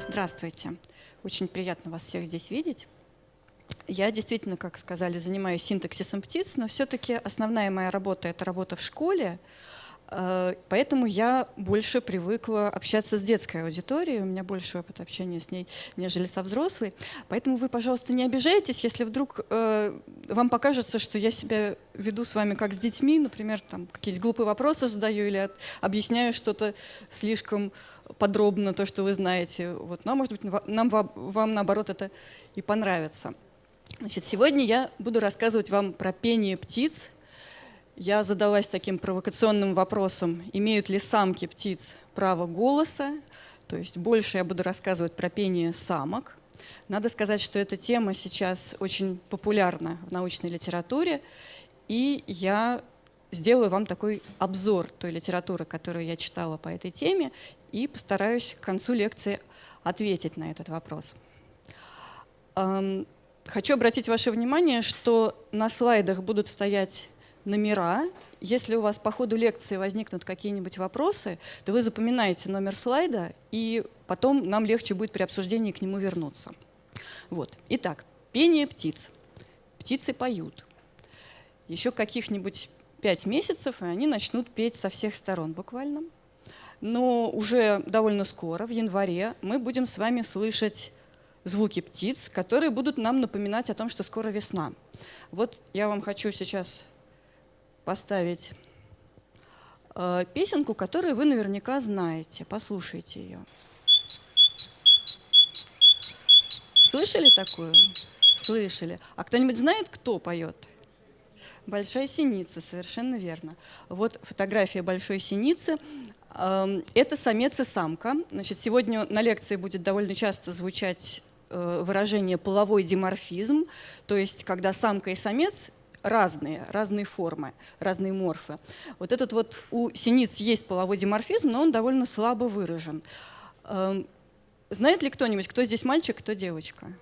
Здравствуйте. Очень приятно вас всех здесь видеть. Я действительно, как сказали, занимаюсь синтаксисом птиц, но все-таки основная моя работа — это работа в школе, поэтому я больше привыкла общаться с детской аудиторией, у меня больше опыт общения с ней, нежели со взрослой. Поэтому вы, пожалуйста, не обижайтесь, если вдруг э, вам покажется, что я себя веду с вами как с детьми, например, там какие-то глупые вопросы задаю или от, объясняю что-то слишком подробно, то, что вы знаете. Вот. Но, может быть, нам, вам, наоборот, это и понравится. Значит, сегодня я буду рассказывать вам про пение птиц я задалась таким провокационным вопросом, имеют ли самки птиц право голоса, то есть больше я буду рассказывать про пение самок. Надо сказать, что эта тема сейчас очень популярна в научной литературе, и я сделаю вам такой обзор той литературы, которую я читала по этой теме, и постараюсь к концу лекции ответить на этот вопрос. Хочу обратить ваше внимание, что на слайдах будут стоять номера. Если у вас по ходу лекции возникнут какие-нибудь вопросы, то вы запоминаете номер слайда, и потом нам легче будет при обсуждении к нему вернуться. Вот. Итак, пение птиц. Птицы поют. Еще каких-нибудь пять месяцев, и они начнут петь со всех сторон буквально. Но уже довольно скоро, в январе, мы будем с вами слышать звуки птиц, которые будут нам напоминать о том, что скоро весна. Вот я вам хочу сейчас поставить э, песенку, которую вы наверняка знаете. Послушайте ее. Слышали такую? Слышали. А кто-нибудь знает, кто поет? Большая синица, совершенно верно. Вот фотография большой синицы. Эм, это самец и самка. Значит, сегодня на лекции будет довольно часто звучать э, выражение половой диморфизм, то есть когда самка и самец разные, разные формы, разные морфы. Вот этот вот у синиц есть половой диморфизм, но он довольно слабо выражен. Эм, знает ли кто-нибудь, кто здесь мальчик, кто девочка?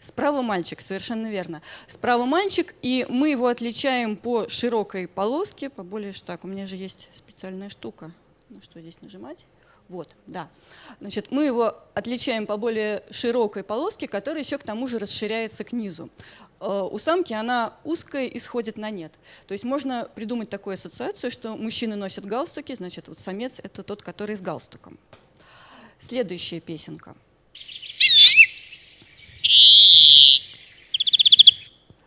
Справа мальчик, совершенно верно. Справа мальчик, и мы его отличаем по широкой полоске, по более так, у меня же есть специальная штука. Ну что здесь нажимать? Вот, да. Значит, мы его отличаем по более широкой полоске, которая еще к тому же расширяется к низу. Э, у самки она узкая и сходит на нет. То есть можно придумать такую ассоциацию, что мужчины носят галстуки, значит, вот самец – это тот, который с галстуком. Следующая песенка.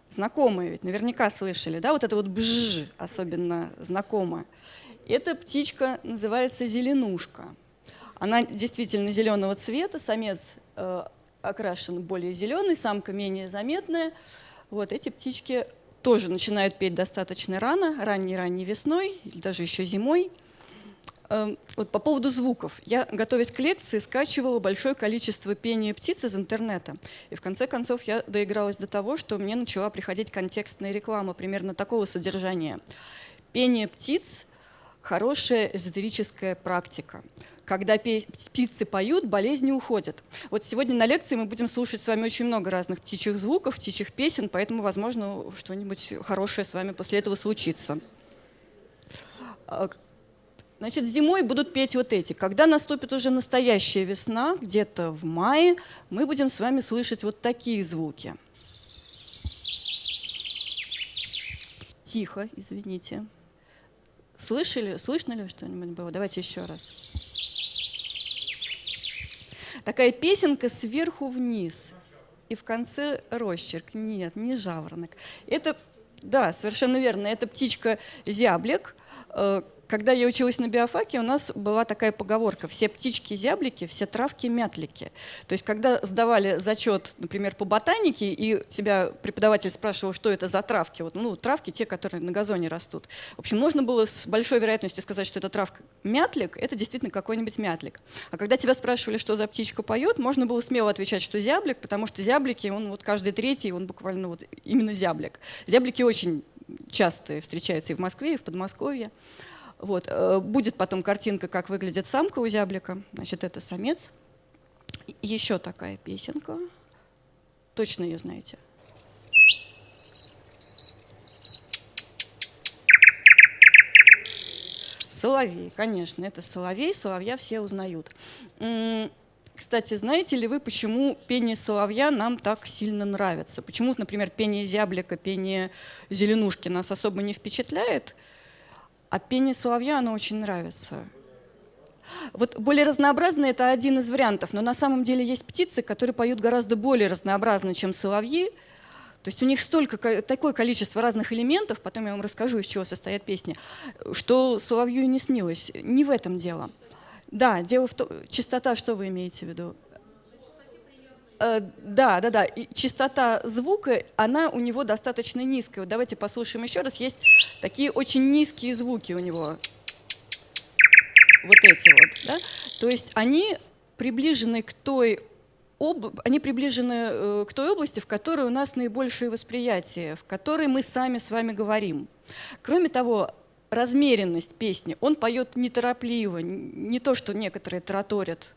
Знакомые ведь наверняка слышали, да, вот это вот бжж особенно знакомое. Эта птичка называется зеленушка. Она действительно зеленого цвета, самец э, окрашен более зеленый, самка менее заметная. Вот эти птички тоже начинают петь достаточно рано, ранней-ранней весной или даже еще зимой. Эм, вот по поводу звуков. Я, готовясь к лекции, скачивала большое количество пения птиц из интернета. И в конце концов я доигралась до того, что мне начала приходить контекстная реклама примерно такого содержания. Пение птиц – хорошая эзотерическая практика когда птицы поют, болезни уходят. Вот сегодня на лекции мы будем слушать с вами очень много разных птичьих звуков, птичьих песен, поэтому, возможно, что-нибудь хорошее с вами после этого случится. А, значит, зимой будут петь вот эти. Когда наступит уже настоящая весна, где-то в мае, мы будем с вами слышать вот такие звуки. Тихо, извините. Слышали, слышно ли что-нибудь было? Давайте еще раз такая песенка сверху вниз. И в конце росчерк. Нет, не жаворонок. Это, да, совершенно верно, это птичка зяблик, э, когда я училась на биофаке, у нас была такая поговорка «все птички-зяблики, все травки-мятлики». То есть когда сдавали зачет, например, по ботанике, и тебя преподаватель спрашивал, что это за травки, вот, ну, травки те, которые на газоне растут. В общем, можно было с большой вероятностью сказать, что это травка мятлик, это действительно какой-нибудь мятлик. А когда тебя спрашивали, что за птичка поет, можно было смело отвечать, что зяблик, потому что зяблики, он вот каждый третий, он буквально вот именно зяблик. Зяблики очень часто встречаются и в Москве, и в Подмосковье. Вот. Э, будет потом картинка, как выглядит самка у зяблика. Значит, это самец. Еще такая песенка. Точно ее знаете. Соловей, конечно, это соловей, соловья все узнают. Кстати, знаете ли вы, почему пение соловья нам так сильно нравится? Почему, например, пение зяблика, пение зеленушки нас особо не впечатляет, а пение соловья оно очень нравится? Вот более разнообразно это один из вариантов, но на самом деле есть птицы, которые поют гораздо более разнообразно, чем соловьи. То есть у них столько, такое количество разных элементов, потом я вам расскажу, из чего состоят песни, что соловью и не снилось. Не в этом дело. Да, дело в том, частота, что вы имеете в виду? Э, да, да, да. И частота звука, она у него достаточно низкая. Вот давайте послушаем еще раз. Есть такие очень низкие звуки у него. Вот эти вот. Да? То есть они приближены к той об... они приближены э, к той области, в которой у нас наибольшее восприятие, в которой мы сами с вами говорим. Кроме того, размеренность песни. Он поет неторопливо, не то, что некоторые тараторят.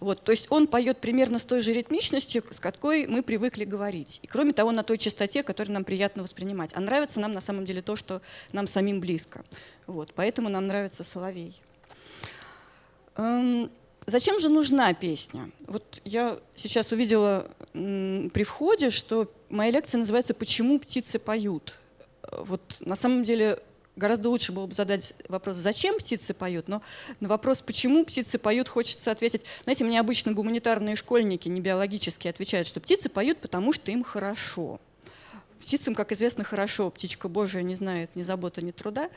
Вот, то есть он поет примерно с той же ритмичностью, с какой мы привыкли говорить. И кроме того, на той частоте, которую нам приятно воспринимать. А нравится нам на самом деле то, что нам самим близко. Вот, поэтому нам нравится Соловей. Эм, зачем же нужна песня? Вот я сейчас увидела при входе, что моя лекция называется «Почему птицы поют?». Вот на самом деле Гораздо лучше было бы задать вопрос, зачем птицы поют, но на вопрос, почему птицы поют, хочется ответить. Знаете, мне обычно гуманитарные школьники, не биологические, отвечают, что птицы поют, потому что им хорошо. Птицам, как известно, хорошо. Птичка Божия не знает ни заботы, ни труда.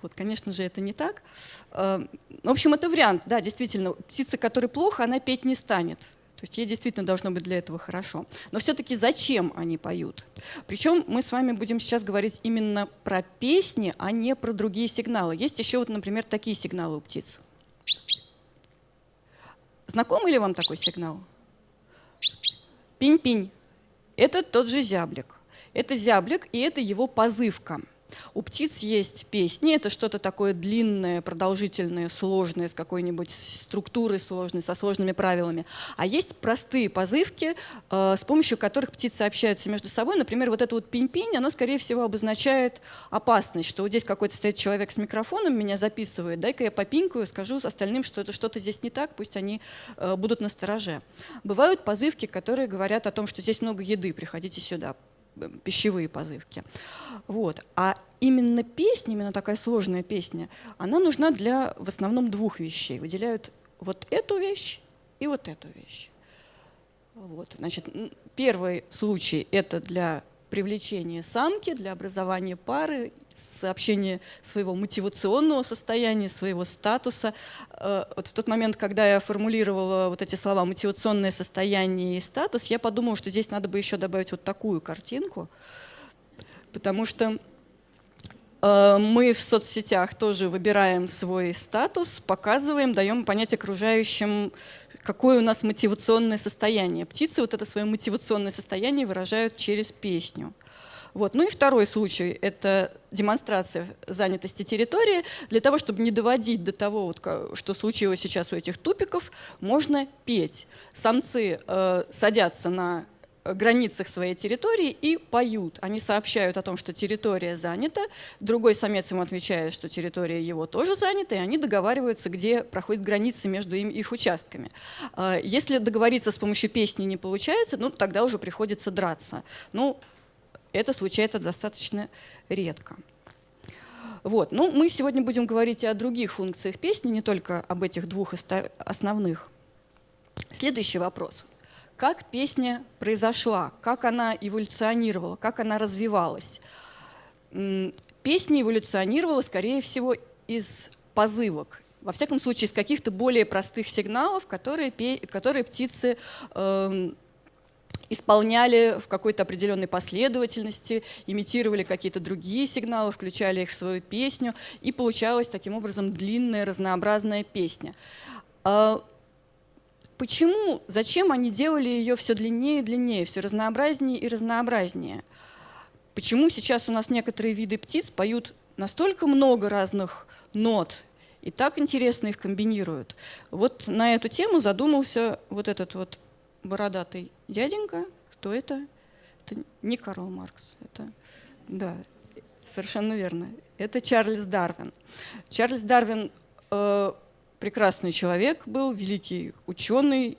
Вот, конечно же, это не так. Э, в общем, это вариант. Да, действительно, птица, которой плохо, она петь не станет. То есть ей действительно должно быть для этого хорошо. Но все-таки зачем они поют? Причем мы с вами будем сейчас говорить именно про песни, а не про другие сигналы. Есть еще, вот, например, такие сигналы у птиц. Знакомый ли вам такой сигнал? Пинь-пинь. Это тот же зяблик. Это зяблик, и это его позывка. У птиц есть песни, это что-то такое длинное, продолжительное, сложное, с какой-нибудь структурой сложной, со сложными правилами. А есть простые позывки, э, с помощью которых птицы общаются между собой. Например, вот это вот пинь-пинь, оно, скорее всего, обозначает опасность, что вот здесь какой-то стоит человек с микрофоном, меня записывает, дай-ка я попинкаю, скажу остальным, что это что-то здесь не так, пусть они э, будут на стороже. Бывают позывки, которые говорят о том, что здесь много еды, приходите сюда пищевые позывки. Вот. А именно песня, именно такая сложная песня, она нужна для в основном двух вещей. Выделяют вот эту вещь и вот эту вещь. Вот. Значит, первый случай – это для привлечения самки, для образования пары сообщение своего мотивационного состояния, своего статуса. Э, вот в тот момент, когда я формулировала вот эти слова «мотивационное состояние» и «статус», я подумала, что здесь надо бы еще добавить вот такую картинку, потому что э, мы в соцсетях тоже выбираем свой статус, показываем, даем понять окружающим, какое у нас мотивационное состояние. Птицы вот это свое мотивационное состояние выражают через песню. Вот. Ну и второй случай – это демонстрация занятости территории. Для того, чтобы не доводить до того, вот, что случилось сейчас у этих тупиков, можно петь. Самцы э, садятся на границах своей территории и поют. Они сообщают о том, что территория занята, другой самец им отвечает, что территория его тоже занята, и они договариваются, где проходят границы между им, их участками. Э, если договориться с помощью песни не получается, ну, тогда уже приходится драться. Ну, это случается достаточно редко. Вот. Ну, мы сегодня будем говорить и о других функциях песни, не только об этих двух основных. Следующий вопрос. Как песня произошла? Как она эволюционировала? Как она развивалась? Песня эволюционировала, скорее всего, из позывок. Во всяком случае, из каких-то более простых сигналов, которые, которые птицы э, исполняли в какой-то определенной последовательности, имитировали какие-то другие сигналы, включали их в свою песню, и получалась таким образом длинная, разнообразная песня. А почему, зачем они делали ее все длиннее и длиннее, все разнообразнее и разнообразнее? Почему сейчас у нас некоторые виды птиц поют настолько много разных нот и так интересно их комбинируют? Вот на эту тему задумался вот этот вот бородатый дяденька. Кто это? Это не Карл Маркс. Это, да, совершенно верно. Это Чарльз Дарвин. Чарльз Дарвин э, прекрасный человек был, великий ученый,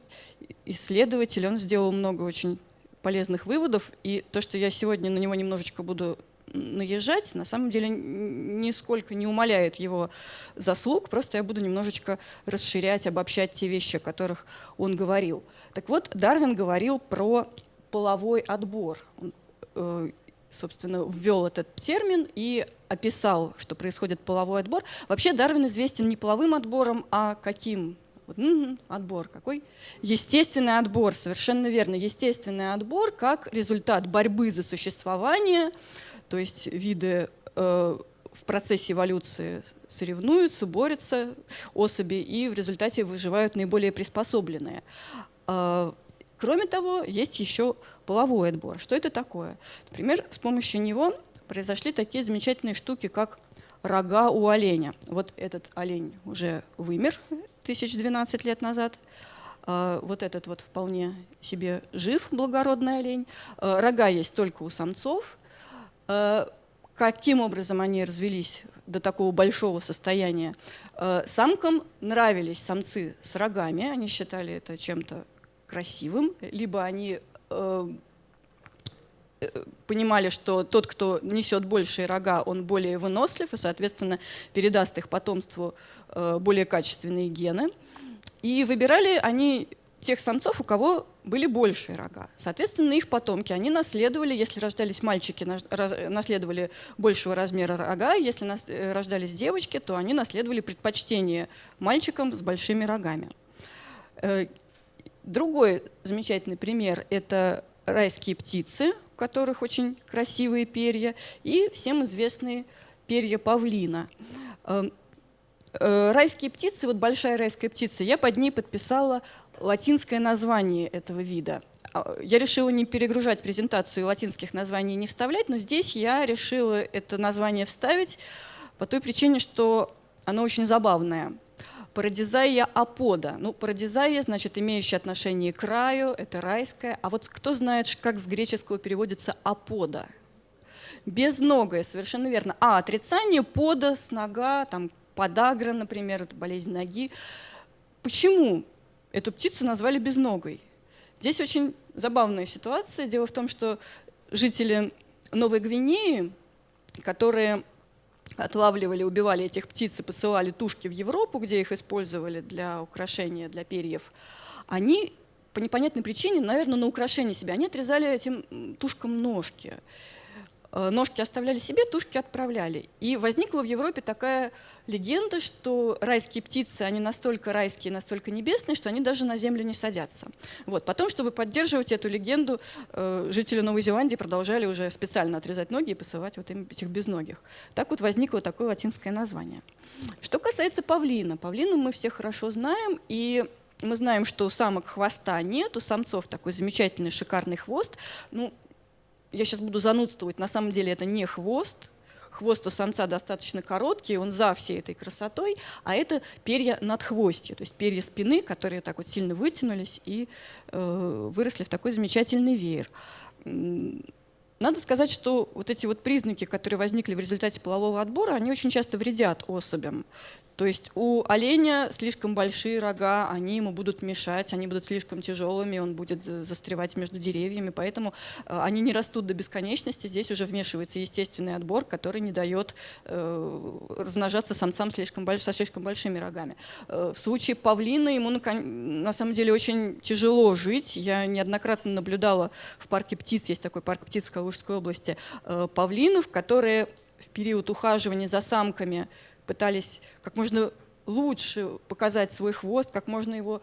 исследователь. Он сделал много очень полезных выводов. И то, что я сегодня на него немножечко буду наезжать, на самом деле нисколько не умаляет его заслуг, просто я буду немножечко расширять, обобщать те вещи, о которых он говорил. Так вот, Дарвин говорил про половой отбор. Он, э, собственно, ввел этот термин и описал, что происходит половой отбор. Вообще Дарвин известен не половым отбором, а каким? Вот, м-м, отбор какой? Естественный отбор, совершенно верно. Естественный отбор как результат борьбы за существование, то есть виды э, в процессе эволюции соревнуются, борются особи и в результате выживают наиболее приспособленные. Э, кроме того, есть еще половой отбор. Что это такое? Например, с помощью него произошли такие замечательные штуки, как рога у оленя. Вот этот олень уже вымер 1012 лет назад. Э, вот этот вот вполне себе жив, благородный олень. Э, рога есть только у самцов, каким образом они развелись до такого большого состояния? Э, самкам нравились самцы с рогами, они считали это чем-то красивым, либо они э, понимали, что тот, кто несет большие рога, он более вынослив и, соответственно, передаст их потомству более качественные гены. И выбирали они тех самцов, у кого были большие рога. Соответственно, их потомки, они наследовали, если рождались мальчики, наследовали большего размера рога, если э, рождались девочки, то они наследовали предпочтение мальчикам с большими рогами. Э, другой замечательный пример – это райские птицы, у которых очень красивые перья, и всем известные перья павлина. Э, райские птицы, вот большая райская птица, я под ней подписала латинское название этого вида. А, я решила не перегружать презентацию латинских названий не вставлять, но здесь я решила это название вставить по той причине, что оно очень забавное. Парадизая апода. Ну, парадизая, значит, имеющая отношение к краю, это райская. А вот кто знает, как с греческого переводится апода? Безногая, совершенно верно. А, отрицание, пода, с нога, там, подагра, например, болезнь ноги. Почему? эту птицу назвали безногой. Здесь очень забавная ситуация. Дело в том, что жители Новой Гвинеи, которые отлавливали, убивали этих птиц и посылали тушки в Европу, где их использовали для украшения, для перьев, они по непонятной причине, наверное, на украшение себя, они отрезали этим тушкам ножки. Э, ножки оставляли себе, тушки отправляли. И возникла в Европе такая легенда, что райские птицы, они настолько райские, настолько небесные, что они даже на землю не садятся. Вот. Потом, чтобы поддерживать эту легенду, э, жители Новой Зеландии продолжали уже специально отрезать ноги и посылать вот им этих безногих. Так вот возникло такое латинское название. Что касается павлина. Павлину мы все хорошо знаем, и мы знаем, что у самок хвоста нет, у самцов такой замечательный шикарный хвост. Ну, я сейчас буду занудствовать, на самом деле это не хвост, хвост у самца достаточно короткий, он за всей этой красотой, а это перья над хвостью, то есть перья спины, которые так вот сильно вытянулись и э, выросли в такой замечательный веер. Надо сказать, что вот эти вот признаки, которые возникли в результате полового отбора, они очень часто вредят особям. То есть у оленя слишком большие рога, они ему будут мешать, они будут слишком тяжелыми, он будет застревать между деревьями, поэтому э, они не растут до бесконечности. Здесь уже вмешивается естественный отбор, который не дает э, размножаться самцам слишком больш, со слишком большими рогами. Э, в случае павлина ему на самом деле очень тяжело жить. Я неоднократно наблюдала в парке птиц, есть такой парк птиц в Калужской области, павлинов, которые в период ухаживания за самками пытались как можно лучше показать свой хвост, как можно его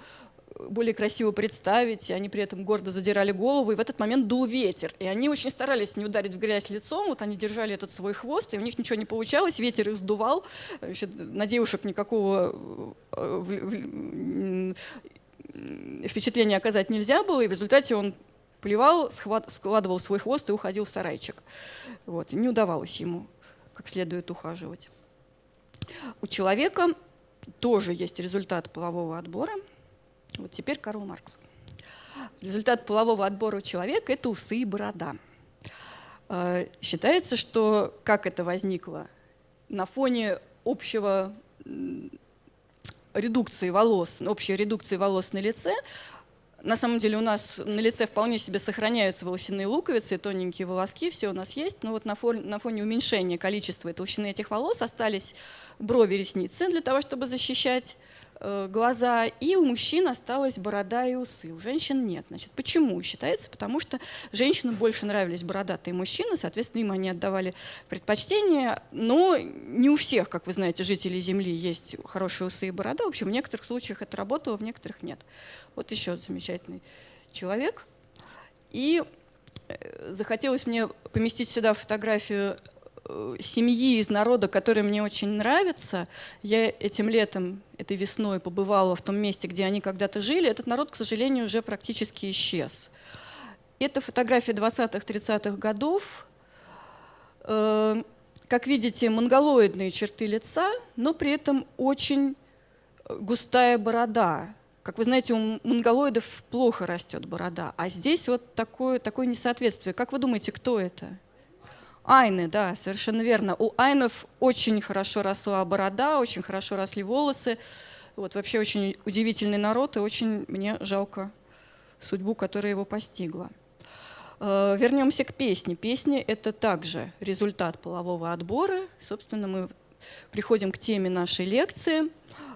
э, более красиво представить, и они при этом гордо задирали голову, и в этот момент дул ветер. И они очень старались не ударить в грязь лицом, вот они держали этот свой хвост, и у них ничего не получалось, ветер их сдувал, Значит, на девушек никакого э, впечатления оказать нельзя было, и в результате он плевал, складывал свой хвост и уходил в сарайчик. Вот, и не удавалось ему как следует ухаживать. У человека тоже есть результат полового отбора. Вот теперь Карл Маркс. Результат полового отбора у человека – это усы и борода. Э, считается, что как это возникло? На фоне общего редукции волос, общей редукции волос на лице, на самом деле у нас на лице вполне себе сохраняются волосяные луковицы, тоненькие волоски, все у нас есть, но вот на фоне, на фоне уменьшения количества и толщины этих волос остались брови, ресницы для того, чтобы защищать глаза, и у мужчин осталась борода и усы, у женщин нет. Значит, почему? Считается, потому что женщинам больше нравились бородатые мужчины, соответственно, им они отдавали предпочтение, но не у всех, как вы знаете, жителей Земли есть хорошие усы и борода. В общем, в некоторых случаях это работало, в некоторых нет. Вот еще замечательный человек. И э, захотелось мне поместить сюда фотографию Э, семьи из народа, который мне очень нравится. Я этим летом, этой весной побывала в том месте, где они когда-то жили. Этот народ, к сожалению, уже практически исчез. Это фотография 20-30-х годов. Э, как видите, монголоидные черты лица, но при этом очень густая борода. Как вы знаете, у монголоидов плохо растет борода, а здесь вот такое, такое несоответствие. Как вы думаете, кто это? Айны, да, совершенно верно. У айнов очень хорошо росла борода, очень хорошо росли волосы. Вот вообще очень удивительный народ, и очень мне жалко судьбу, которая его постигла. Э, вернемся к песне. Песня — это также результат полового отбора. Собственно, мы приходим к теме нашей лекции.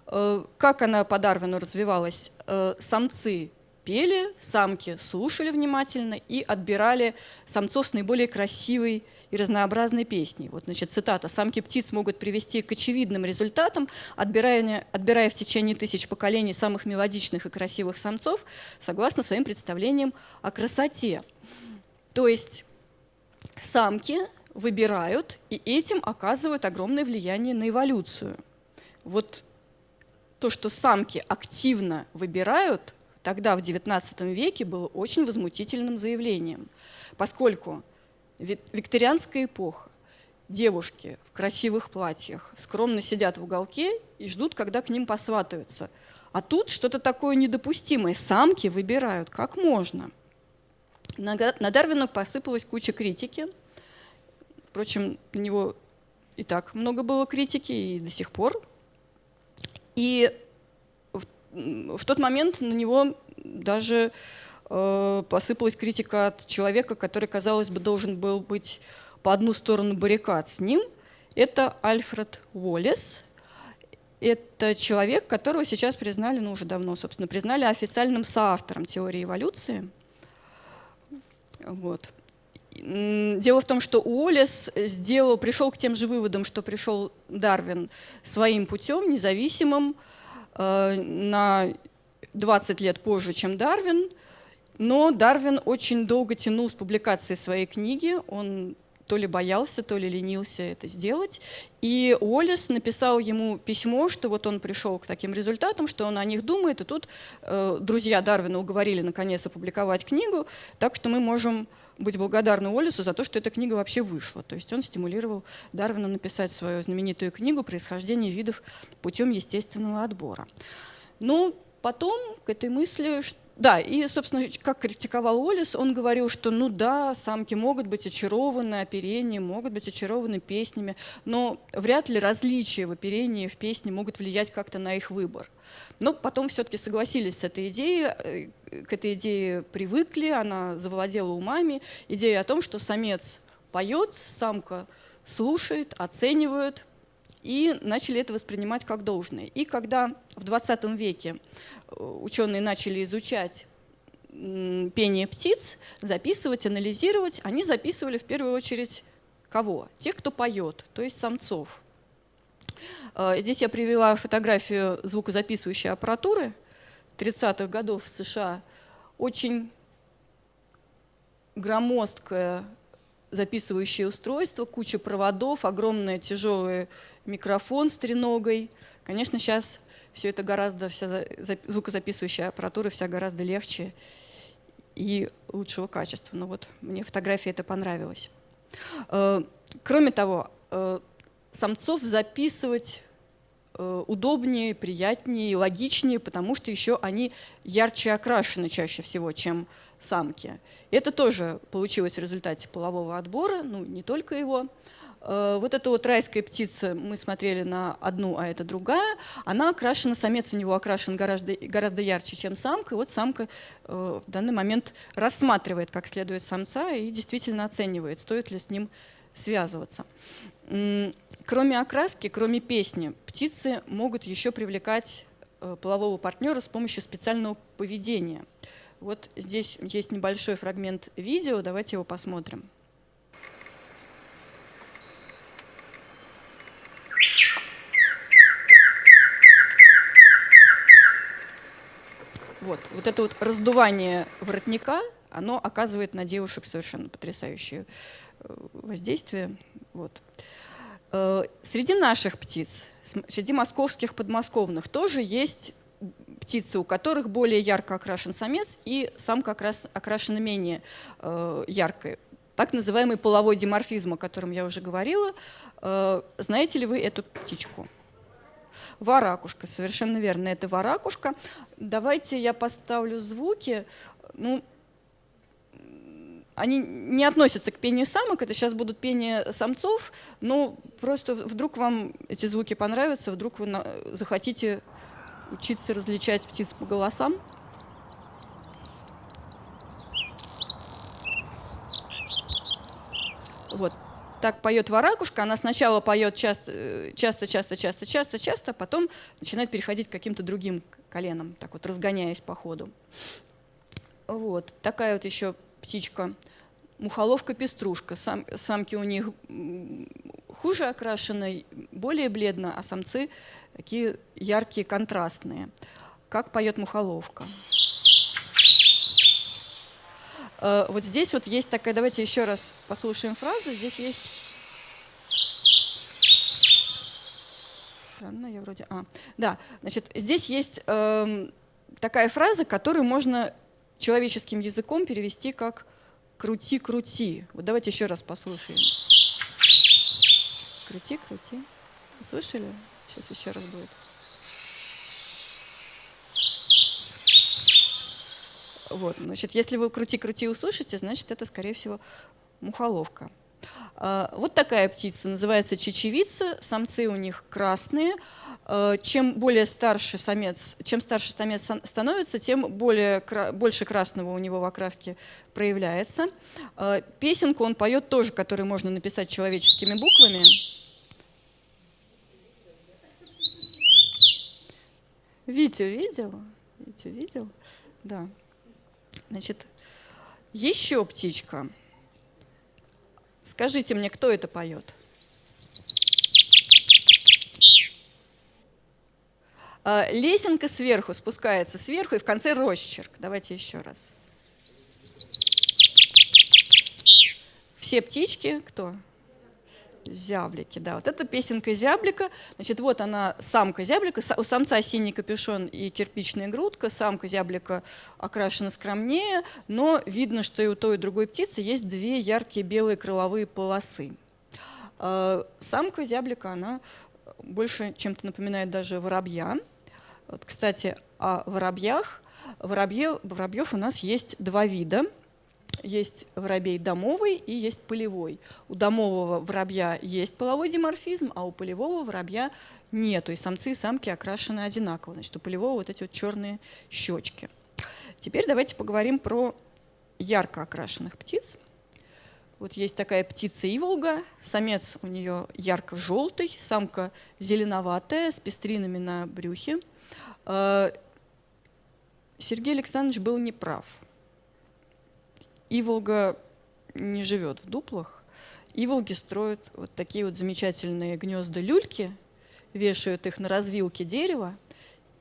Э, как она по Дарвину развивалась? Э, самцы пели, самки слушали внимательно и отбирали самцов с наиболее красивой и разнообразной песней. Вот, значит, цитата. «Самки птиц могут привести к очевидным результатам, отбирая, отбирая в течение тысяч поколений самых мелодичных и красивых самцов, согласно своим представлениям о красоте». То есть самки выбирают и этим оказывают огромное влияние на эволюцию. Вот то, что самки активно выбирают, тогда, в XIX веке, было очень возмутительным заявлением, поскольку викторианская эпоха, девушки в красивых платьях скромно сидят в уголке и ждут, когда к ним посватаются. А тут что-то такое недопустимое. Самки выбирают, как можно. На Дарвина посыпалась куча критики. Впрочем, на него и так много было критики, и до сих пор. И в тот момент на него даже э, посыпалась критика от человека, который, казалось бы, должен был быть по одну сторону баррикад с ним. Это Альфред Уоллес. Это человек, которого сейчас признали, ну уже давно, собственно, признали официальным соавтором теории эволюции. Вот. Дело в том, что Уоллес сделал, пришел к тем же выводам, что пришел Дарвин своим путем, независимым, на 20 лет позже, чем Дарвин, но Дарвин очень долго тянул с публикацией своей книги, он то ли боялся, то ли ленился это сделать. И Уоллес написал ему письмо, что вот он пришел к таким результатам, что он о них думает, и тут э, друзья Дарвина уговорили наконец опубликовать книгу, так что мы можем быть благодарны Уоллесу за то, что эта книга вообще вышла. То есть он стимулировал Дарвина написать свою знаменитую книгу «Происхождение видов путем естественного отбора». Но потом к этой мысли, да, и, собственно, как критиковал Уоллес, он говорил, что, ну да, самки могут быть очарованы оперением, могут быть очарованы песнями, но вряд ли различия в оперении, в песне могут влиять как-то на их выбор. Но потом все-таки согласились с этой идеей, э, к этой идее привыкли, она завладела умами. Идея о том, что самец поет, самка слушает, оценивает, и начали это воспринимать как должное. И когда в 20 веке э, ученые начали изучать пение птиц, записывать, анализировать, они записывали в первую очередь кого? Тех, кто поет, то есть самцов. Э, здесь я привела фотографию звукозаписывающей аппаратуры 30-х годов в США. Очень громоздкое записывающее устройство, куча проводов, огромный тяжелый микрофон с треногой. Конечно, сейчас все это гораздо, вся звукозаписывающая аппаратура вся гораздо легче и лучшего качества. Но вот мне фотография это понравилась. Э, кроме того, э, самцов записывать э, удобнее, приятнее логичнее, потому что еще они ярче окрашены чаще всего, чем самки. Это тоже получилось в результате полового отбора, ну не только его. Э, вот эта вот райская птица, мы смотрели на одну, а это другая, она окрашена, самец у него окрашен гораздо, гораздо ярче, чем самка. И вот самка э, в данный момент рассматривает как следует самца и действительно оценивает, стоит ли с ним связываться. Кроме окраски, кроме песни, птицы могут еще привлекать э, полового партнера с помощью специального поведения. Вот здесь есть небольшой фрагмент видео, давайте его посмотрим. Вот, вот это вот раздувание воротника, оно оказывает на девушек совершенно потрясающее э, воздействие. Вот. Э, среди наших птиц, среди московских подмосковных тоже есть птицы, у которых более ярко окрашен самец, и самка окрас, окрашена менее э, яркой. Так называемый половой диморфизм, о котором я уже говорила. Э, знаете ли вы эту птичку? Варакушка, совершенно верно, это варакушка. Давайте я поставлю звуки. Ну, они не относятся к пению самок, это сейчас будут пение самцов, но просто вдруг вам эти звуки понравятся, вдруг вы захотите учиться различать птиц по голосам. Вот так поет варакушка, она сначала поет часто, часто, часто, часто, часто, часто, а потом начинает переходить к каким-то другим коленам, так вот разгоняясь по ходу. Вот такая вот еще птичка, мухоловка-пеструшка. Сам, самки у них хуже окрашены, более бледно, а самцы такие яркие, контрастные. Как поет мухоловка. Э, вот здесь вот есть такая, давайте еще раз послушаем фразу. Здесь есть... Странно, я вроде... А, да, значит, здесь есть э, такая фраза, которую можно человеческим языком перевести как «крути, крути». Вот давайте еще раз послушаем. Крути, крути. Слышали? Сейчас еще раз будет. Вот, значит, если вы крути-крути услышите, значит, это, скорее всего, мухоловка. А, вот такая птица, называется чечевица, самцы у них красные. А, чем более старше самец, чем старше самец становится, тем более, больше красного у него в окраске проявляется. А, песенку он поет тоже, которую можно написать человеческими буквами. Витя видел? Витя видел? Да. Значит, еще птичка. Скажите мне, кто это поет? А, лесенка сверху спускается сверху и в конце росчерк. Давайте еще раз. Все птички кто? Зяблики, да. Вот это песенка зяблика. Значит, вот она, самка зяблика. У самца синий капюшон и кирпичная грудка. Самка зяблика окрашена скромнее, но видно, что и у той, и у другой птицы есть две яркие белые крыловые полосы. А, самка зяблика, она больше чем-то напоминает даже воробья. Вот, кстати, о воробьях. Воробьев, воробьев у нас есть два вида – есть воробей домовый и есть полевой. У домового воробья есть половой диморфизм, а у полевого воробья нет. То есть самцы и самки окрашены одинаково. Значит, у полевого вот эти вот черные щечки. Теперь давайте поговорим про ярко окрашенных птиц. Вот есть такая птица иволга, самец у нее ярко-желтый, самка зеленоватая, с пестринами на брюхе. Э, Сергей Александрович был неправ. Иволга не живет в дуплах. Иволги строят вот такие вот замечательные гнезда люльки, вешают их на развилке дерева,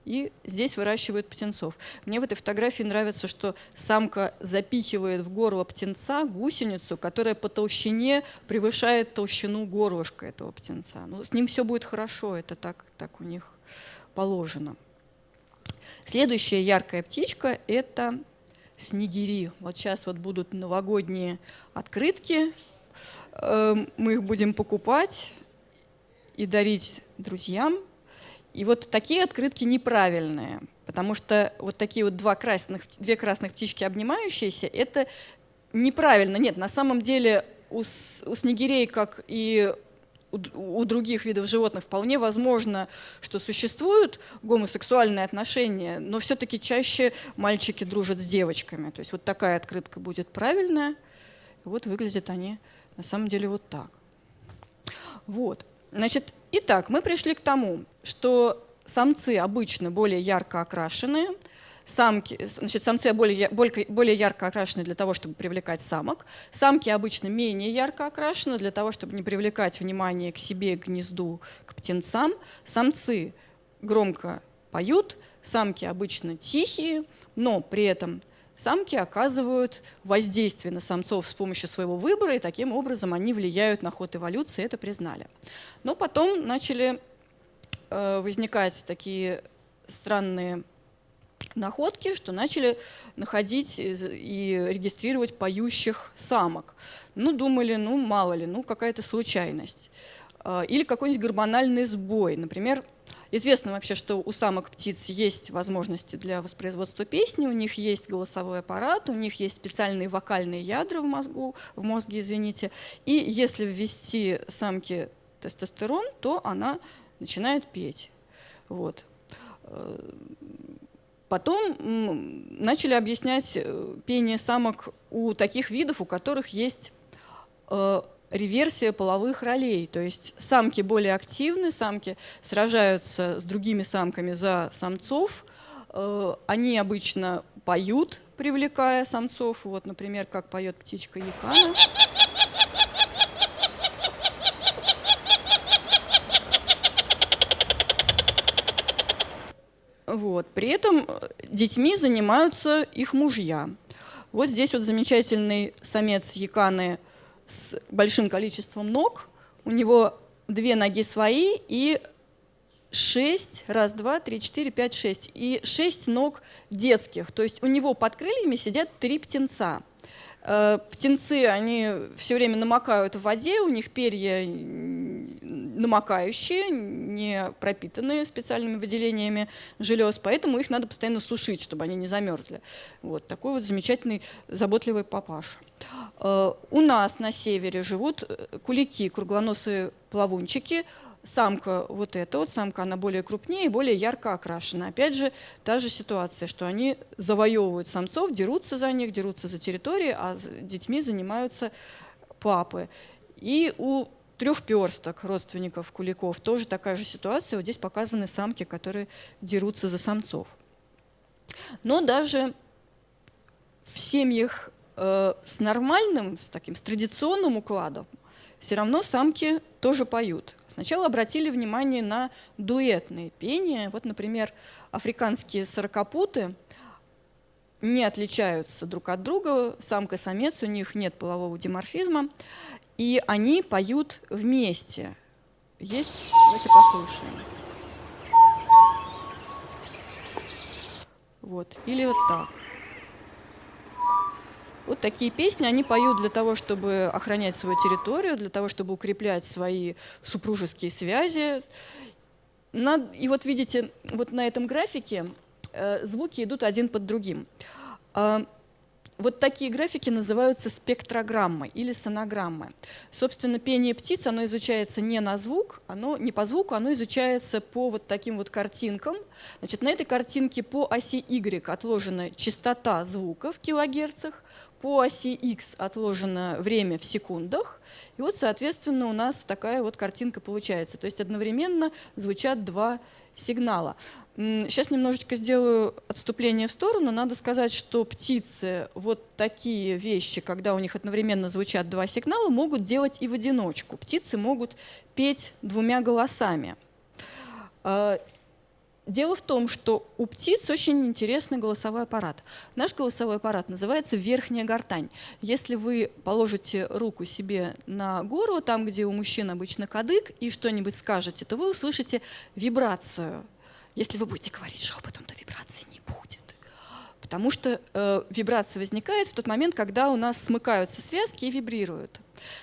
и здесь выращивают птенцов. Мне в этой фотографии нравится, что самка запихивает в горло птенца гусеницу, которая по толщине превышает толщину горлышка этого птенца. Ну, с ним все будет хорошо, это так, так у них положено. Следующая яркая птичка – это снегири. Вот сейчас вот будут новогодние открытки, эм, мы их будем покупать и дарить друзьям. И вот такие открытки неправильные, потому что вот такие вот два красных, две красных птички обнимающиеся, это неправильно. Нет, на самом деле у, у снегирей, как и у других видов животных вполне возможно, что существуют гомосексуальные отношения, но все-таки чаще мальчики дружат с девочками. То есть вот такая открытка будет правильная. Вот выглядят они на самом деле вот так. Вот. Значит, итак, мы пришли к тому, что самцы обычно более ярко окрашенные, самки, значит, самцы более, более, ярко окрашены для того, чтобы привлекать самок, самки обычно менее ярко окрашены для того, чтобы не привлекать внимание к себе, к гнезду, к птенцам. Самцы громко поют, самки обычно тихие, но при этом самки оказывают воздействие на самцов с помощью своего выбора, и таким образом они влияют на ход эволюции, это признали. Но потом начали э, возникать такие странные находки, что начали находить и регистрировать поющих самок. Ну, думали, ну, мало ли, ну, какая-то случайность. А, или какой-нибудь гормональный сбой. Например, известно вообще, что у самок птиц есть возможности для воспроизводства песни, у них есть голосовой аппарат, у них есть специальные вокальные ядра в мозгу, в мозге, извините. И если ввести самке тестостерон, то она начинает петь. Вот. Потом начали объяснять э, пение самок у таких видов, у которых есть э, реверсия половых ролей. То есть самки более активны, самки сражаются с другими самками за самцов. Э, они обычно поют, привлекая самцов. Вот, например, как поет птичка Якана. Вот. При этом э, детьми занимаются их мужья. Вот здесь вот замечательный самец яканы с большим количеством ног. У него две ноги свои и шесть, раз, два, три, четыре, пять, шесть. И шесть ног детских. То есть у него под крыльями сидят три птенца. Э, птенцы, они все время намокают в воде, у них перья намокающие, не пропитанные специальными выделениями желез, поэтому их надо постоянно сушить, чтобы они не замерзли. Вот такой вот замечательный, заботливый папаша. Э, у нас на севере живут э, кулики, круглоносые плавунчики, самка вот эта вот, самка, она более крупнее и более ярко окрашена. Опять же, та же ситуация, что они завоевывают самцов, дерутся за них, дерутся за территории, а с детьми занимаются папы. И у трехперсток родственников куликов тоже такая же ситуация. Вот здесь показаны самки, которые дерутся за самцов. Но даже в семьях э, с нормальным, с таким с традиционным укладом, все равно самки тоже поют. Сначала обратили внимание на дуэтные пения. Вот, например, африканские сорокопуты не отличаются друг от друга, самка и самец, у них нет полового диморфизма, и они поют вместе. Есть, давайте послушаем. Вот, или вот так. Вот такие песни они поют для того, чтобы охранять свою территорию, для того, чтобы укреплять свои супружеские связи. И вот видите, вот на этом графике э, звуки идут один под другим. А, вот такие графики называются спектрограммы или сонограммы. Собственно, пение птиц, оно изучается не на звук, оно не по звуку, оно изучается по вот таким вот картинкам. Значит, на этой картинке по оси Y отложена частота звука в килогерцах, по оси X отложено время в секундах, и вот, соответственно, у нас такая вот картинка получается. То есть одновременно звучат два сигнала. Сейчас немножечко сделаю отступление в сторону. Надо сказать, что птицы вот такие вещи, когда у них одновременно звучат два сигнала, могут делать и в одиночку. Птицы могут петь двумя голосами. Дело в том, что у птиц очень интересный голосовой аппарат. Наш голосовой аппарат называется верхняя гортань. Если вы положите руку себе на горло, там, где у мужчин обычно кадык, и что-нибудь скажете, то вы услышите вибрацию. Если вы будете говорить шепотом, то вибрации не будет. Потому что э, вибрация возникает в тот момент, когда у нас смыкаются связки и вибрируют.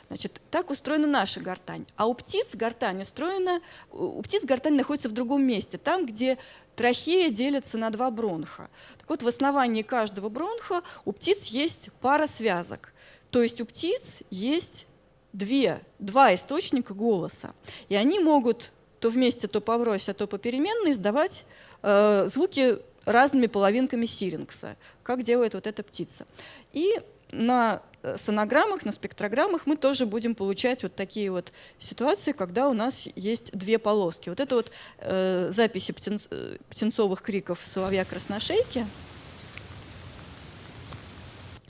Значит, так устроена наша гортань. А у птиц гортань устроена, у птиц гортань находится в другом месте, там, где трахея делится на два бронха. Так вот, в основании каждого бронха у птиц есть пара связок. То есть у птиц есть две, два источника голоса. И они могут то вместе, то поврось, а то попеременно издавать э, звуки разными половинками сирингса, как делает вот эта птица. И на сонограммах, на спектрограммах мы тоже будем получать вот такие вот ситуации, когда у нас есть две полоски. Вот это вот э, записи птенц, э, птенцовых криков соловья-красношейки.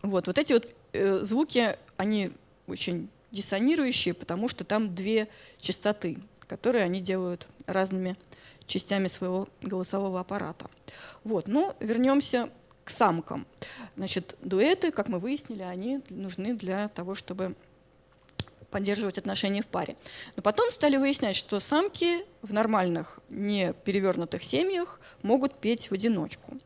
Вот, вот эти вот э, звуки, они очень диссонирующие, потому что там две частоты, которые они делают разными частями своего голосового аппарата. Вот, ну, вернемся к самкам. Значит, дуэты, как мы выяснили, они нужны для того, чтобы поддерживать отношения в паре. Но потом стали выяснять, что самки в нормальных, не перевернутых семьях могут петь в одиночку.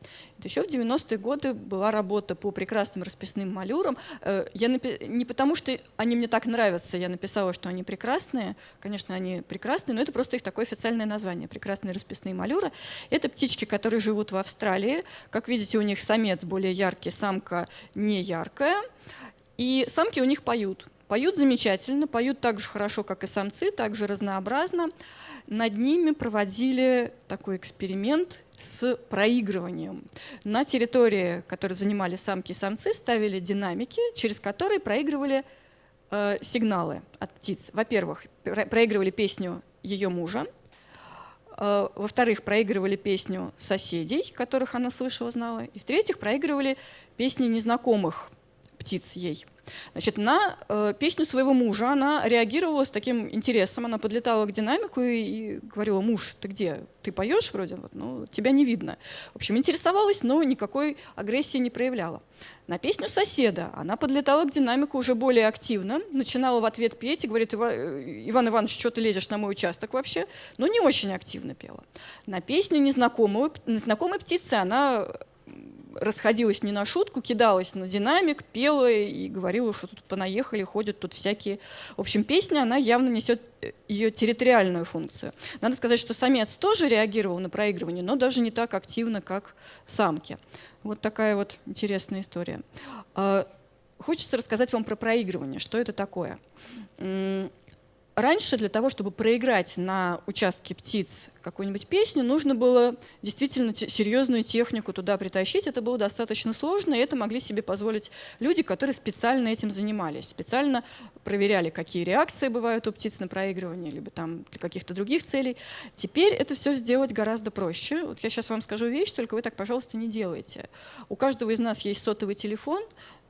Еще в 90-е годы была работа по прекрасным расписным малюрам. Э, я напи... Не потому, что они мне так нравятся, я написала, что они прекрасные. Конечно, они прекрасные, но это просто их такое официальное название. Прекрасные расписные малюры. Это птички, которые живут в Австралии. Как видите, у них самец более яркий, самка не яркая. И самки у них поют. Поют замечательно, поют так же хорошо, как и самцы, так же разнообразно. Над ними проводили такой эксперимент с проигрыванием. На территории, которую занимали самки и самцы, ставили динамики, через которые проигрывали э, сигналы от птиц. Во-первых, проигрывали песню ее мужа, э, во-вторых, проигрывали песню соседей, которых она слышала, знала, и в-третьих, проигрывали песни незнакомых птиц ей. Значит, на э, песню своего мужа она реагировала с таким интересом. Она подлетала к динамику и, и говорила, муж, ты где? Ты поешь вроде? Вот, ну, тебя не видно. В общем, интересовалась, но никакой агрессии не проявляла. На песню соседа она подлетала к динамику уже более активно, начинала в ответ петь и говорит, э, Иван Иванович, что ты лезешь на мой участок вообще? Но не очень активно пела. На песню незнакомой, незнакомой птицы она расходилась не на шутку, кидалась на динамик, пела и говорила, что тут понаехали, ходят тут всякие. В общем, песня, она явно несет э, ее территориальную функцию. Надо сказать, что самец тоже реагировал на проигрывание, но даже не так активно, как самки. Вот такая вот интересная история. А, хочется рассказать вам про проигрывание. Что это такое? Раньше для того, чтобы проиграть на участке птиц какую-нибудь песню, нужно было действительно серьезную технику туда притащить. Это было достаточно сложно, и это могли себе позволить люди, которые специально этим занимались, специально проверяли, какие реакции бывают у птиц на проигрывание, либо там для каких-то других целей. Теперь это все сделать гораздо проще. Вот я сейчас вам скажу вещь, только вы так, пожалуйста, не делайте. У каждого из нас есть сотовый телефон,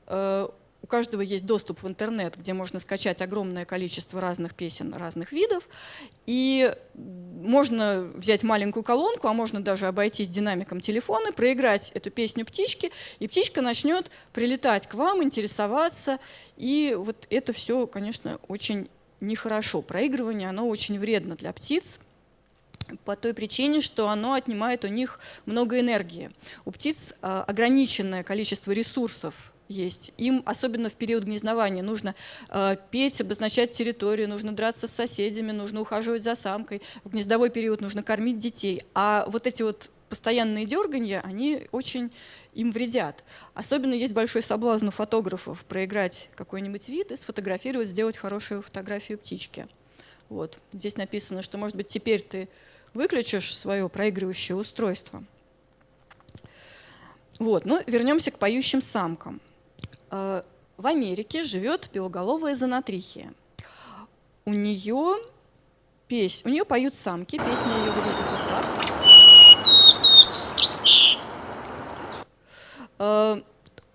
э, у каждого есть доступ в интернет, где можно скачать огромное количество разных песен разных видов. И можно взять маленькую колонку, а можно даже обойтись динамиком телефона, проиграть эту песню птички, и птичка начнет прилетать к вам, интересоваться. И вот это все, конечно, очень нехорошо. Проигрывание, оно очень вредно для птиц, по той причине, что оно отнимает у них много энергии. У птиц а, ограниченное количество ресурсов есть. Им, особенно в период гнездования, нужно э, петь, обозначать территорию, нужно драться с соседями, нужно ухаживать за самкой. В гнездовой период нужно кормить детей. А вот эти вот постоянные дергания, они очень им вредят. Особенно есть большой соблазн у фотографов проиграть какой-нибудь вид и сфотографировать, сделать хорошую фотографию птички. Вот. Здесь написано, что, может быть, теперь ты выключишь свое проигрывающее устройство. Вот. Но вернемся к поющим самкам. Э, в Америке живет белоголовая зонотрихия. У нее песнь, у нее поют самки, песня ее выглядит вот так.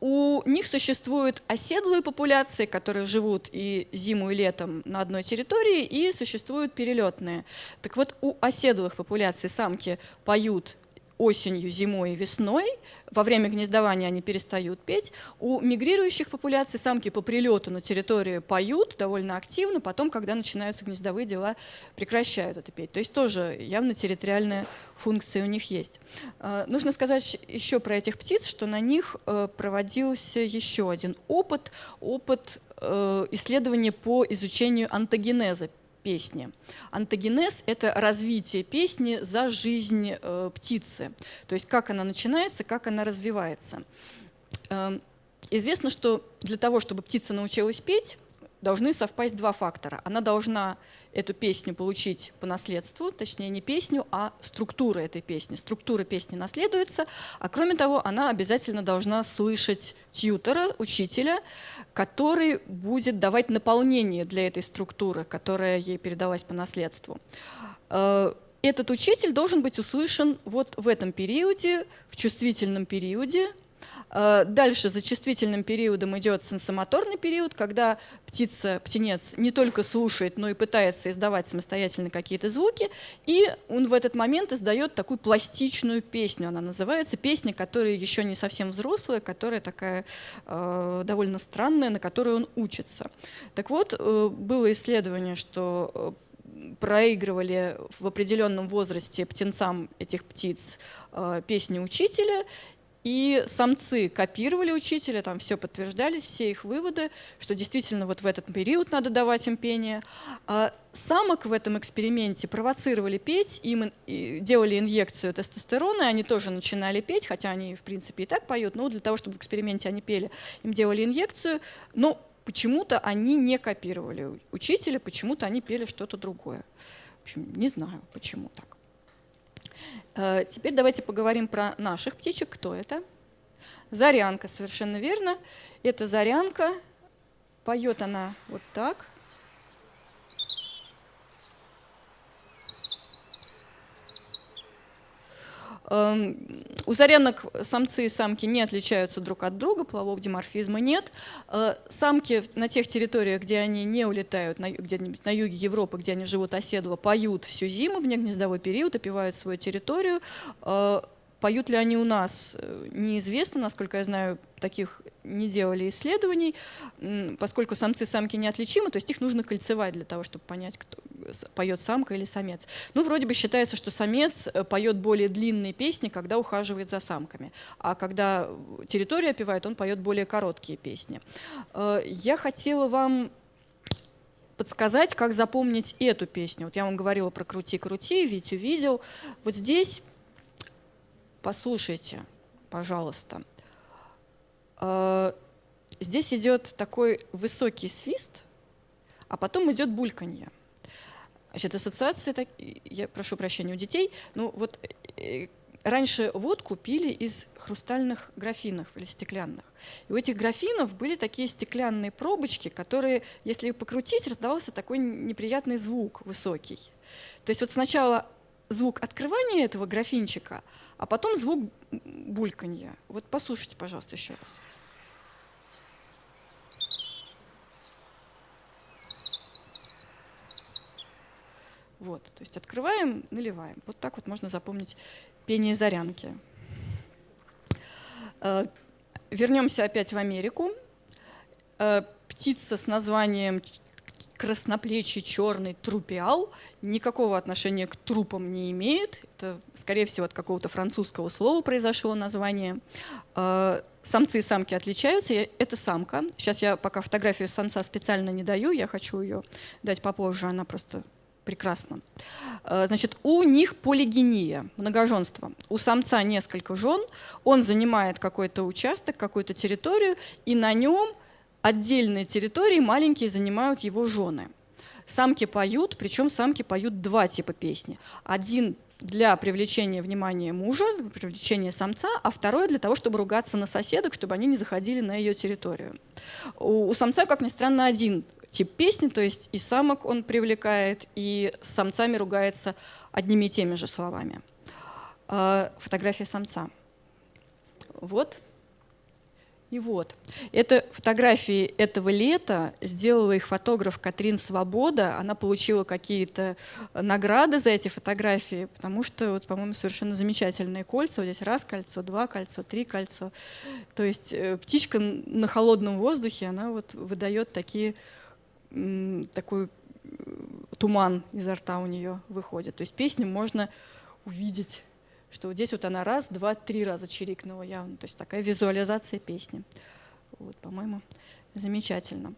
У них существуют оседлые популяции, которые живут и зиму, и летом на одной территории, и существуют перелетные. Так вот, у оседлых популяций самки поют осенью, зимой и весной. Во время гнездования они перестают петь. У мигрирующих популяций самки по прилету на территорию поют довольно активно, потом, когда начинаются гнездовые дела, прекращают это петь. То есть тоже явно территориальная функция у них есть. А, нужно сказать еще про этих птиц, что на них э, проводился еще один опыт, опыт э, исследования по изучению антогенеза песни. Антогенез — это развитие песни за жизнь э, птицы, то есть как она начинается, как она развивается. Э, известно, что для того, чтобы птица научилась петь, должны совпасть два фактора. Она должна эту песню получить по наследству, точнее не песню, а структура этой песни. Структура песни наследуется, а кроме того, она обязательно должна слышать тьютера, учителя, который будет давать наполнение для этой структуры, которая ей передалась по наследству. Э, этот учитель должен быть услышан вот в этом периоде, в чувствительном периоде, дальше за чувствительным периодом идет сенсомоторный период, когда птица, птенец не только слушает, но и пытается издавать самостоятельно какие-то звуки, и он в этот момент издает такую пластичную песню. Она называется песня, которая еще не совсем взрослая, которая такая э, довольно странная, на которой он учится. Так вот, э, было исследование, что э, проигрывали в определенном возрасте птенцам этих птиц э, песни учителя, и самцы копировали учителя, там все подтверждались, все их выводы, что действительно вот в этот период надо давать им пение. А самок в этом эксперименте провоцировали петь, им делали инъекцию тестостерона, и они тоже начинали петь, хотя они, в принципе, и так поют, но для того, чтобы в эксперименте они пели, им делали инъекцию. Но почему-то они не копировали учителя, почему-то они пели что-то другое. В общем, не знаю, почему так. Э, теперь давайте поговорим про наших птичек. Кто это? Зарянка, совершенно верно. Это зарянка. Поет она вот так. У зарянок самцы и самки не отличаются друг от друга, полового диморфизма нет. Э, самки на тех территориях, где они не улетают, где-нибудь на юге Европы, где они живут оседло, поют всю зиму, в негнездовой период, опивают свою территорию. Поют ли они у нас, э, неизвестно, насколько я знаю, таких не делали исследований, поскольку самцы и самки неотличимы, то есть их нужно кольцевать для того, чтобы понять, кто поет самка или самец. Ну, вроде бы считается, что самец э, поет более длинные песни, когда ухаживает за самками, а когда территория опевает, он поет более короткие песни. Э, я хотела вам подсказать, как запомнить эту песню. Вот я вам говорила про «Крути-крути», Витю видел. Вот здесь Послушайте, пожалуйста. А, здесь идет такой высокий свист, а потом идет бульканье. Значит, ассоциация, так, я прошу прощения у детей, ну вот э, раньше водку пили из хрустальных графинов или стеклянных. И у этих графинов были такие стеклянные пробочки, которые, если покрутить, раздавался такой неприятный звук высокий. То есть вот сначала звук открывания этого графинчика, а потом звук бульканья. Вот послушайте, пожалуйста, еще раз. Вот, то есть открываем, наливаем. Вот так вот можно запомнить пение зарянки. Э, вернемся опять в Америку. Э, птица с названием красноплечий черный трупиал никакого отношения к трупам не имеет. Это, скорее всего, от какого-то французского слова произошло название. А, самцы и самки отличаются. Это самка. Сейчас я пока фотографию самца специально не даю, я хочу ее дать попозже, она просто прекрасна. А, значит, у них полигения, многоженство. У самца несколько жен, он занимает какой-то участок, какую-то территорию, и на нем отдельные территории маленькие занимают его жены. Самки поют, причем самки поют два типа песни. Один для привлечения внимания мужа, привлечения самца, а второй для того, чтобы ругаться на соседок, чтобы они не заходили на ее территорию. У, у самца, как ни странно, один тип песни, то есть и самок он привлекает, и с самцами ругается одними и теми же словами. А, фотография самца. Вот. И вот, это фотографии этого лета, сделала их фотограф Катрин Свобода, она получила какие-то награды за эти фотографии, потому что, вот, по-моему, совершенно замечательные кольца, вот здесь раз кольцо, два кольцо, три кольцо. То есть э, птичка на холодном воздухе, она вот выдает такие, такой э, туман изо рта у нее выходит. То есть песню можно увидеть что вот здесь вот она раз, два, три раза чирикнула явно. То есть такая визуализация песни. Вот, по-моему, замечательно.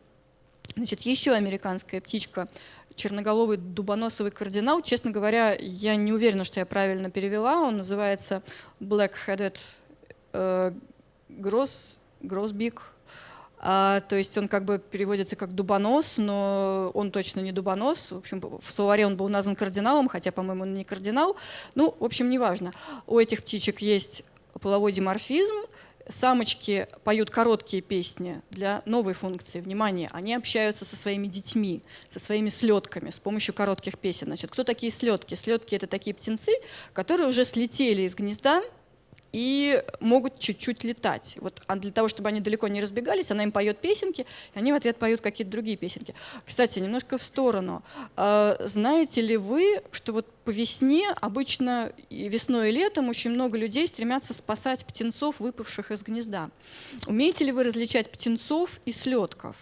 Значит, еще американская птичка, черноголовый дубоносовый кардинал. Честно говоря, я не уверена, что я правильно перевела. Он называется Black-headed э, Gross. А, то есть он как бы переводится как дубонос, но он точно не дубонос. В общем, в словаре он был назван кардиналом, хотя, по-моему, он не кардинал. Ну, в общем, неважно. У этих птичек есть половой диморфизм, Самочки поют короткие песни для новой функции. Внимание, они общаются со своими детьми, со своими слетками с помощью коротких песен. Значит, кто такие слетки? Слетки — это такие птенцы, которые уже слетели из гнезда, и могут чуть-чуть летать. Вот, а для того, чтобы они далеко не разбегались, она им поет песенки, и они в ответ поют какие-то другие песенки. Кстати, немножко в сторону. А, знаете ли вы, что вот по весне, обычно и весной и летом, очень много людей стремятся спасать птенцов, выпавших из гнезда. Умеете ли вы различать птенцов и слетков?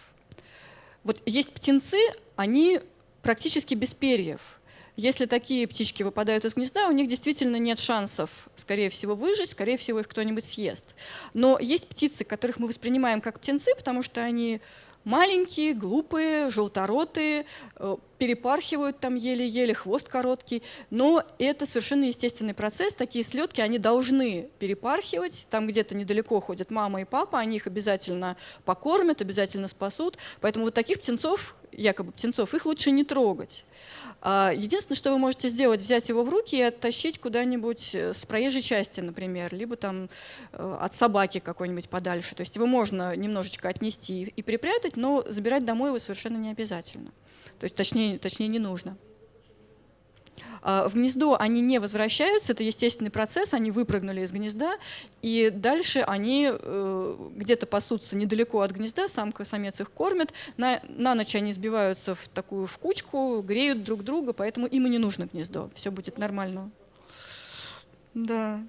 Вот есть птенцы, они практически без перьев – если такие птички выпадают из гнезда, у них действительно нет шансов, скорее всего, выжить, скорее всего, их кто-нибудь съест. Но есть птицы, которых мы воспринимаем как птенцы, потому что они маленькие, глупые, желторотые, э, перепархивают там еле-еле, хвост короткий. Но это совершенно естественный процесс. Такие слетки, они должны перепархивать. Там где-то недалеко ходят мама и папа, они их обязательно покормят, обязательно спасут. Поэтому вот таких птенцов, якобы птенцов, их лучше не трогать. А, единственное, что вы можете сделать, взять его в руки и оттащить куда-нибудь э, с проезжей части, например, либо там э, от собаки какой-нибудь подальше. То есть его можно немножечко отнести и припрятать, но забирать домой его совершенно не обязательно. То есть точнее, точнее не нужно. А, в гнездо они не возвращаются, это естественный процесс, они выпрыгнули из гнезда, и дальше они э, где-то пасутся недалеко от гнезда, самка, самец их кормят, на, на ночь они сбиваются в такую в кучку, греют друг друга, поэтому им и не нужно гнездо, все будет нормально. Да.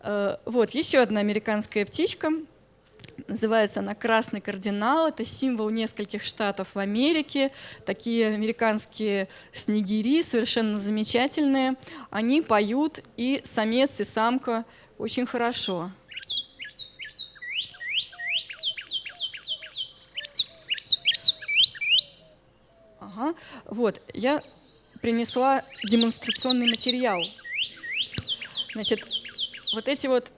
Э, вот, еще одна американская птичка – Называется она «Красный кардинал». Это символ нескольких штатов в Америке. Такие американские снегири, совершенно замечательные. Они поют, и самец, и самка очень хорошо. Ага. Вот, я принесла демонстрационный материал. Значит, вот эти вот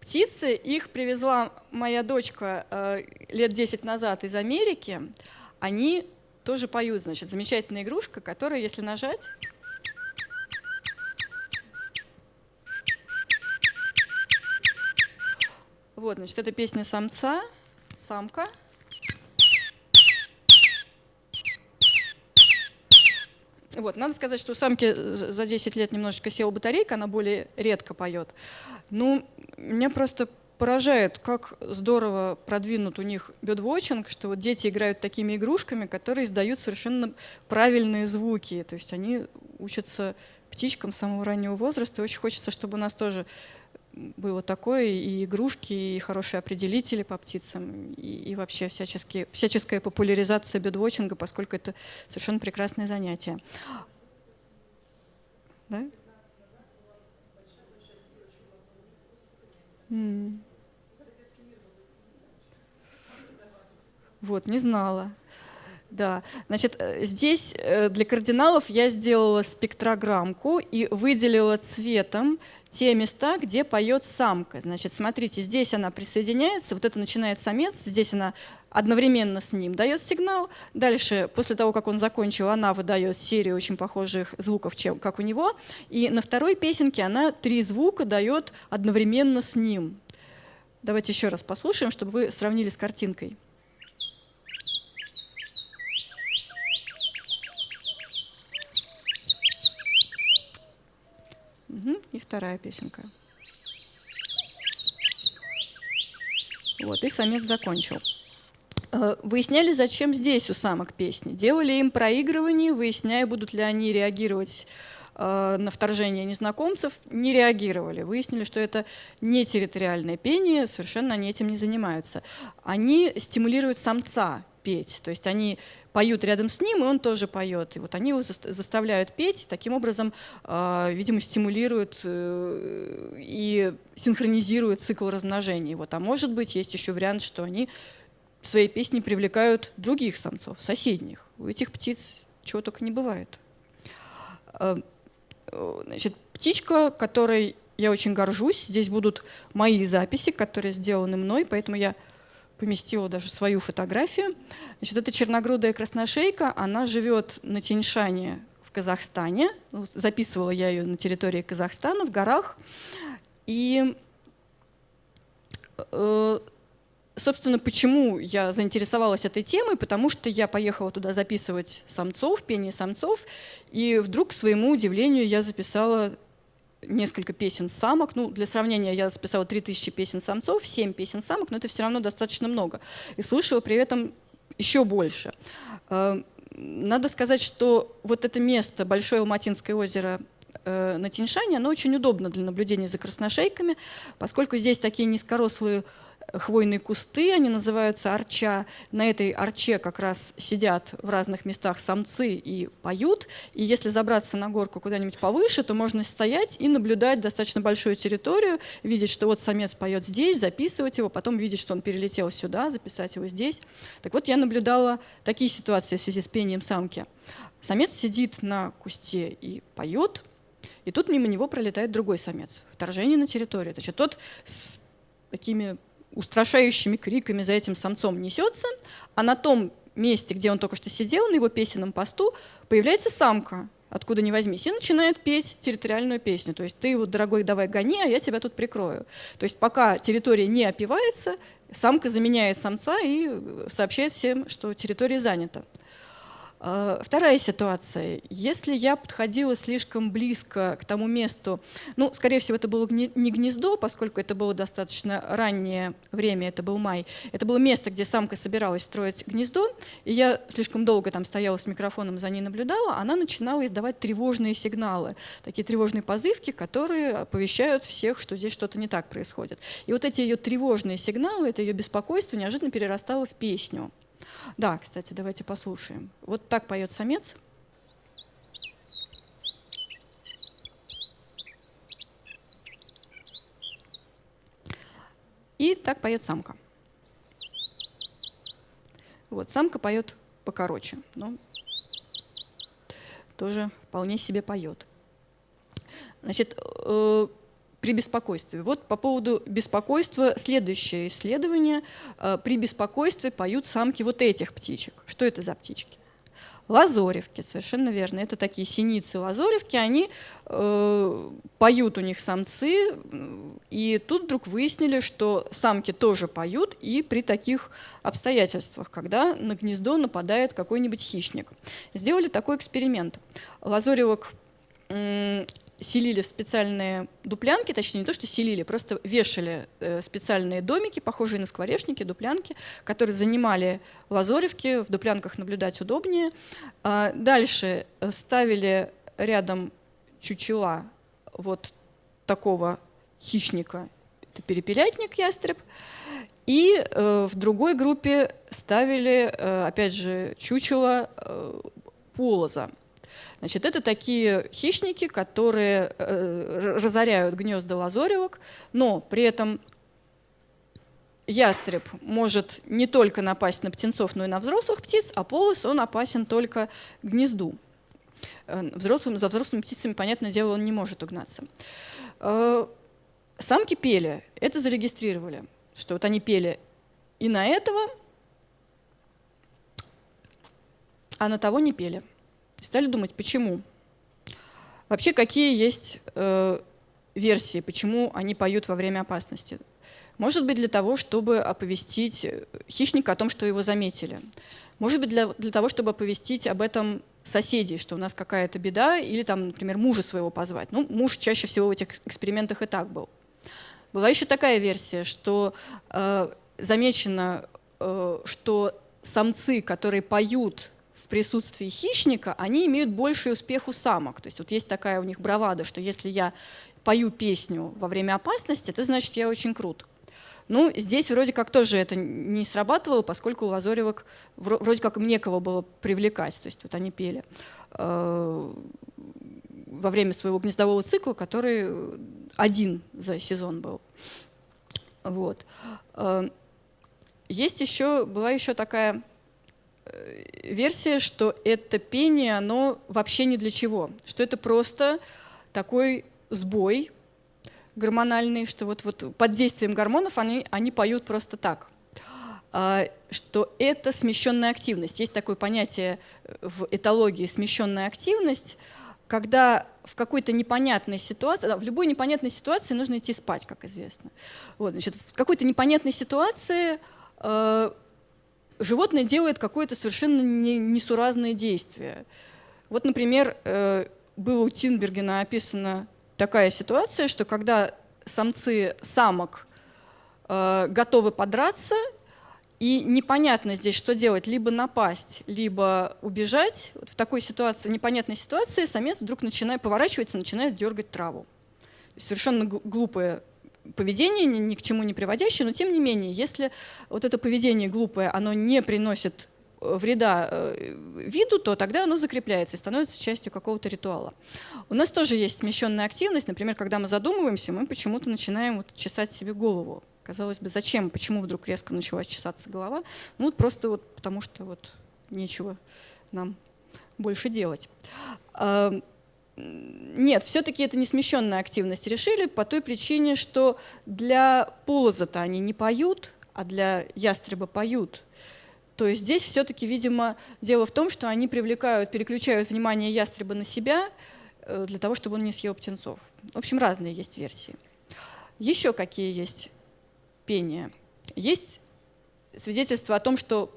птицы, их привезла моя дочка э, лет 10 назад из Америки. Они тоже поют, значит, замечательная игрушка, которая, если нажать... Вот, значит, это песня самца, самка. Вот, надо сказать, что у самки за 10 лет немножечко села батарейка, она более редко поет. Ну, меня просто поражает, как здорово продвинут у них бедвотчинг, что вот дети играют такими игрушками, которые издают совершенно правильные звуки. То есть они учатся птичкам с самого раннего возраста. И очень хочется, чтобы у нас тоже было такое, и игрушки, и хорошие определители по птицам, и, и вообще всяческие, всяческая популяризация бедвотчинга, поскольку это совершенно прекрасное занятие. Да? Вот, не знала. Да, значит, э, здесь э, для кардиналов я сделала спектрограммку и выделила цветом те места, где поет самка. Значит, смотрите, здесь она присоединяется, вот это начинает самец, здесь она одновременно с ним дает сигнал. Дальше, после того, как он закончил, она выдает серию очень похожих звуков, чем, как у него. И на второй песенке она три звука дает одновременно с ним. Давайте еще раз послушаем, чтобы вы сравнили с картинкой. Угу, и вторая песенка. Вот, и самец закончил. Э, выясняли, зачем здесь у самок песни. Делали им проигрывание, выясняя, будут ли они реагировать Э, на вторжение незнакомцев не реагировали. Выяснили, что это не территориальное пение, совершенно они этим не занимаются. Они стимулируют самца петь, то есть они поют рядом с ним, и он тоже поет. И вот они его заставляют петь, таким образом, э, видимо, стимулируют э, и синхронизируют цикл размножения. Вот. А может быть, есть еще вариант, что они своей песне привлекают других самцов, соседних. У этих птиц чего только не бывает. Значит, птичка, которой я очень горжусь. Здесь будут мои записи, которые сделаны мной, поэтому я поместила даже свою фотографию. Значит, это черногрудая красношейка, она живет на Тиньшане в Казахстане. Ну, записывала я ее на территории Казахстана, в горах. И, э, собственно, почему я заинтересовалась этой темой? Потому что я поехала туда записывать самцов, пение самцов, и вдруг, к своему удивлению, я записала несколько песен самок. Ну, для сравнения, я записала 3000 песен самцов, 7 песен самок, но это все равно достаточно много. И слышала при этом еще больше. Э, надо сказать, что вот это место, Большое Алматинское озеро э, на Тиньшане, оно очень удобно для наблюдения за красношейками, поскольку здесь такие низкорослые хвойные кусты, они называются арча. На этой арче как раз сидят в разных местах самцы и поют. И если забраться на горку куда-нибудь повыше, то можно стоять и наблюдать достаточно большую территорию, видеть, что вот самец поет здесь, записывать его, потом видеть, что он перелетел сюда, записать его здесь. Так вот, я наблюдала такие ситуации в связи с пением самки. Самец сидит на кусте и поет, и тут мимо него пролетает другой самец. Вторжение на территорию. Значит, тот с такими устрашающими криками за этим самцом несется, а на том месте, где он только что сидел, на его песенном посту, появляется самка, откуда ни возьмись, и начинает петь территориальную песню. То есть ты его, дорогой, давай гони, а я тебя тут прикрою. То есть пока территория не опивается, самка заменяет самца и сообщает всем, что территория занята. А, вторая ситуация. Если я подходила слишком близко к тому месту, ну, скорее всего, это было не гнездо, поскольку это было достаточно раннее время, это был май, это было место, где самка собиралась строить гнездо, и я слишком долго там стояла с микрофоном, за ней наблюдала, она начинала издавать тревожные сигналы, такие тревожные позывки, которые оповещают всех, что здесь что-то не так происходит. И вот эти ее тревожные сигналы, это ее беспокойство неожиданно перерастало в песню. Да, кстати, давайте послушаем. Вот так поет самец. И так поет самка. Вот, самка поет покороче, но тоже вполне себе поет. Значит, э, при беспокойстве. Вот по поводу беспокойства следующее исследование. Э, при беспокойстве поют самки вот этих птичек. Что это за птички? Лазоревки, совершенно верно. Это такие синицы лазоревки, они э, поют у них самцы, и тут вдруг выяснили, что самки тоже поют, и при таких обстоятельствах, когда на гнездо нападает какой-нибудь хищник. Сделали такой эксперимент. Лазоревок селили в специальные дуплянки, точнее не то, что селили, просто вешали э, специальные домики, похожие на скворечники, дуплянки, которые занимали лазоревки, в дуплянках наблюдать удобнее. А дальше э, ставили рядом чучела вот такого хищника, это перепелятник ястреб, и э, в другой группе ставили, опять же, чучело полоза. Значит, это такие хищники, которые э, разоряют гнезда лазоревок, но при этом ястреб может не только напасть на птенцов, но и на взрослых птиц, а полос он опасен только гнезду. Э, взрослым, за взрослыми птицами, понятное дело, он не может угнаться. Э, самки пели, это зарегистрировали, что вот они пели и на этого, а на того не пели. И стали думать, почему. Вообще, какие есть э, версии, почему они поют во время опасности. Может быть, для того, чтобы оповестить хищника о том, что его заметили. Может быть, для, для того, чтобы оповестить об этом соседей, что у нас какая-то беда, или, там, например, мужа своего позвать. Ну, муж чаще всего в этих экспериментах и так был. Была еще такая версия, что э, замечено, э, что самцы, которые поют в присутствии хищника, они имеют больший успех у самок. То есть вот есть такая у них бравада, что если я пою песню во время опасности, то значит я очень крут. Ну, здесь вроде как тоже это не срабатывало, поскольку у лазоревок вроде как им некого было привлекать. То есть вот они пели э, во время своего гнездового цикла, который один за сезон был. Вот. Э, есть еще, была еще такая Э, версия, что это пение, оно вообще ни для чего, что это просто такой сбой гормональный, что вот, вот под действием гормонов они, они поют просто так. а, что это смещенная активность. Есть такое понятие в этологии смещенная активность, когда в какой-то непонятной ситуации, в любой непонятной ситуации нужно идти спать, как известно. Вот, значит, в какой-то непонятной ситуации э, животное делает какое-то совершенно не, несуразное действие. Вот, например, э, было у Тинбергена описана такая ситуация, что когда самцы самок э, готовы подраться, и непонятно здесь, что делать, либо напасть, либо убежать. Вот в такой ситуации, непонятной ситуации, самец вдруг начинает поворачиваться, начинает дергать траву. Совершенно глупое поведение, ни, к чему не приводящее, но тем не менее, если вот это поведение глупое, оно не приносит э, вреда э, виду, то тогда оно закрепляется и становится частью какого-то ритуала. У нас тоже есть смещенная активность. Например, когда мы задумываемся, мы почему-то начинаем вот чесать себе голову. Казалось бы, зачем, почему вдруг резко начала чесаться голова? Ну вот просто вот потому что вот нечего нам больше делать. Нет, все-таки это не смещенная активность. Решили по той причине, что для полоза-то они не поют, а для ястреба поют. То есть здесь все-таки, видимо, дело в том, что они привлекают, переключают внимание ястреба на себя э, для того, чтобы он не съел птенцов. В общем, разные есть версии. Еще какие есть пения? Есть свидетельство о том, что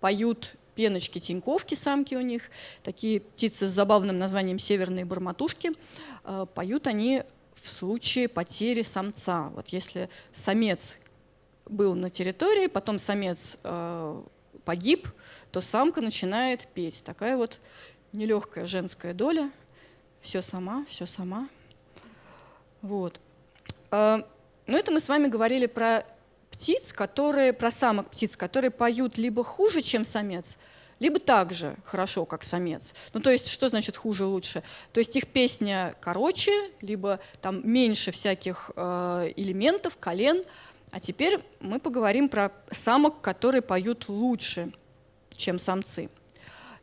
поют пеночки, тиньковки, самки у них, такие птицы с забавным названием северные барматушки. Э, поют они в случае потери самца. Вот если самец был на территории, потом самец э, погиб, то самка начинает петь. Такая вот нелегкая женская доля. Все сама, все сама. Вот. Э, но это мы с вами говорили про птиц, которые, про самок птиц, которые поют либо хуже, чем самец, либо так же хорошо, как самец. Ну, то есть, что значит хуже, лучше? То есть их песня короче, либо там меньше всяких э, элементов, колен. А теперь мы поговорим про самок, которые поют лучше, чем самцы.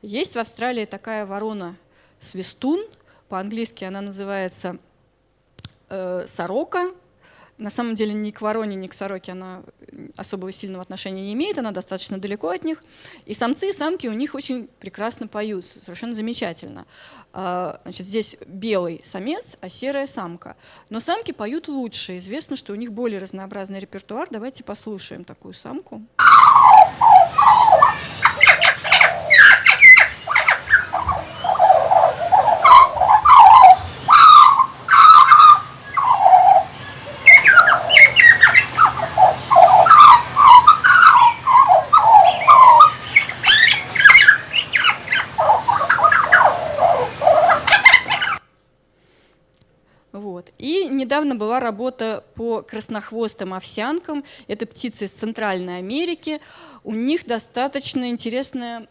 Есть в Австралии такая ворона свистун, по-английски она называется э, сорока, на самом деле ни к вороне, ни к сороке она особого сильного отношения не имеет, она достаточно далеко от них. И самцы и самки у них очень прекрасно поют, совершенно замечательно. А, значит, здесь белый самец, а серая самка. Но самки поют лучше. Известно, что у них более разнообразный репертуар. Давайте послушаем такую самку. Недавно была работа по краснохвостым овсянкам. Это птицы из Центральной Америки. У них достаточно интересная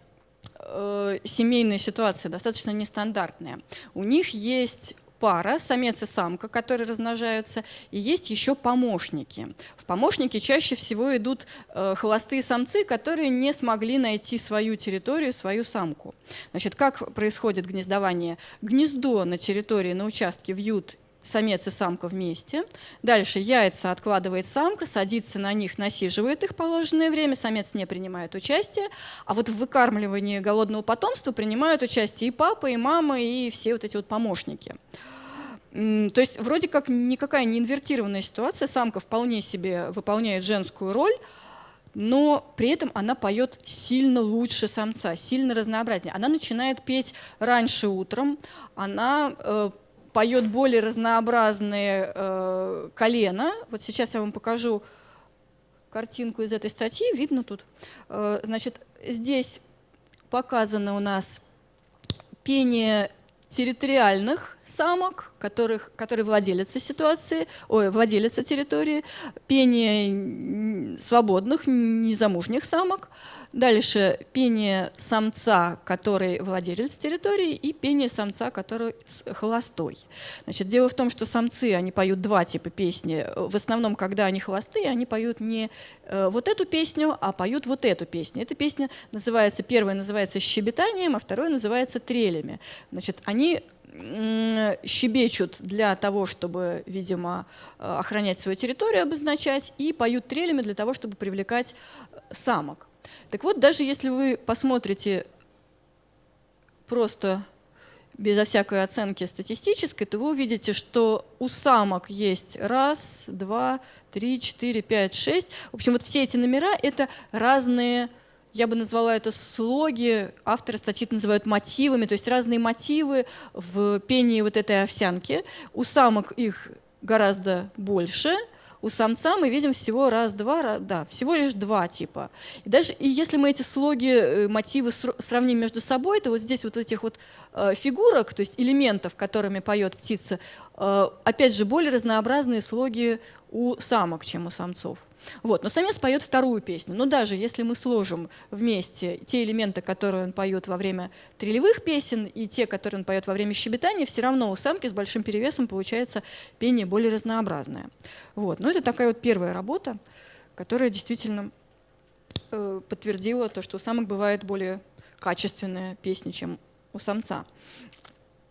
э, семейная ситуация, достаточно нестандартная. У них есть пара, самец и самка, которые размножаются, и есть еще помощники. В помощники чаще всего идут э, холостые самцы, которые не смогли найти свою территорию, свою самку. Значит, как происходит гнездование? Гнездо на территории, на участке вьют самец и самка вместе. Дальше яйца откладывает самка, садится на них, насиживает их положенное время, самец не принимает участие, а вот в выкармливании голодного потомства принимают участие и папа, и мама, и все вот эти вот помощники. То есть вроде как никакая не инвертированная ситуация, самка вполне себе выполняет женскую роль, но при этом она поет сильно лучше самца, сильно разнообразнее. Она начинает петь раньше утром, она э, поет более разнообразные э, колена. Вот сейчас я вам покажу картинку из этой статьи, видно тут. Э, значит, здесь показано у нас пение территориальных самок, которых, которые владелицы ситуации, ой, владелица территории, пение свободных, незамужних самок, Дальше пение самца, который владелец территории, и пение самца, который холостой. Значит, дело в том, что самцы, они поют два типа песни. В основном, когда они холостые, они поют не э, вот эту песню, а поют вот эту песню. Эта песня называется, первая называется щебетанием, а вторая называется трелями. Значит, они щебечут для того, чтобы, видимо, охранять свою территорию, обозначать, и поют трелями для того, чтобы привлекать самок. Так вот, даже если вы посмотрите просто безо всякой оценки статистической, то вы увидите, что у самок есть раз, два, три, четыре, пять, шесть. В общем, вот все эти номера — это разные, я бы назвала это слоги, авторы статьи называют мотивами, то есть разные мотивы в пении вот этой овсянки. У самок их гораздо больше — у самца мы видим всего раз-два, да, всего лишь два типа. И даже и если мы эти слоги, э, мотивы сравним между собой, то вот здесь вот этих вот э, фигурок, то есть элементов, которыми поет птица, э, опять же, более разнообразные слоги у самок, чем у самцов. Вот. Но самец поет вторую песню. Но даже если мы сложим вместе те элементы, которые он поет во время трелевых песен, и те, которые он поет во время щебетания, все равно у самки с большим перевесом получается пение более разнообразное. Вот. Но это такая вот первая работа, которая действительно э, подтвердила то, что у самок бывает более качественная песня, чем у самца.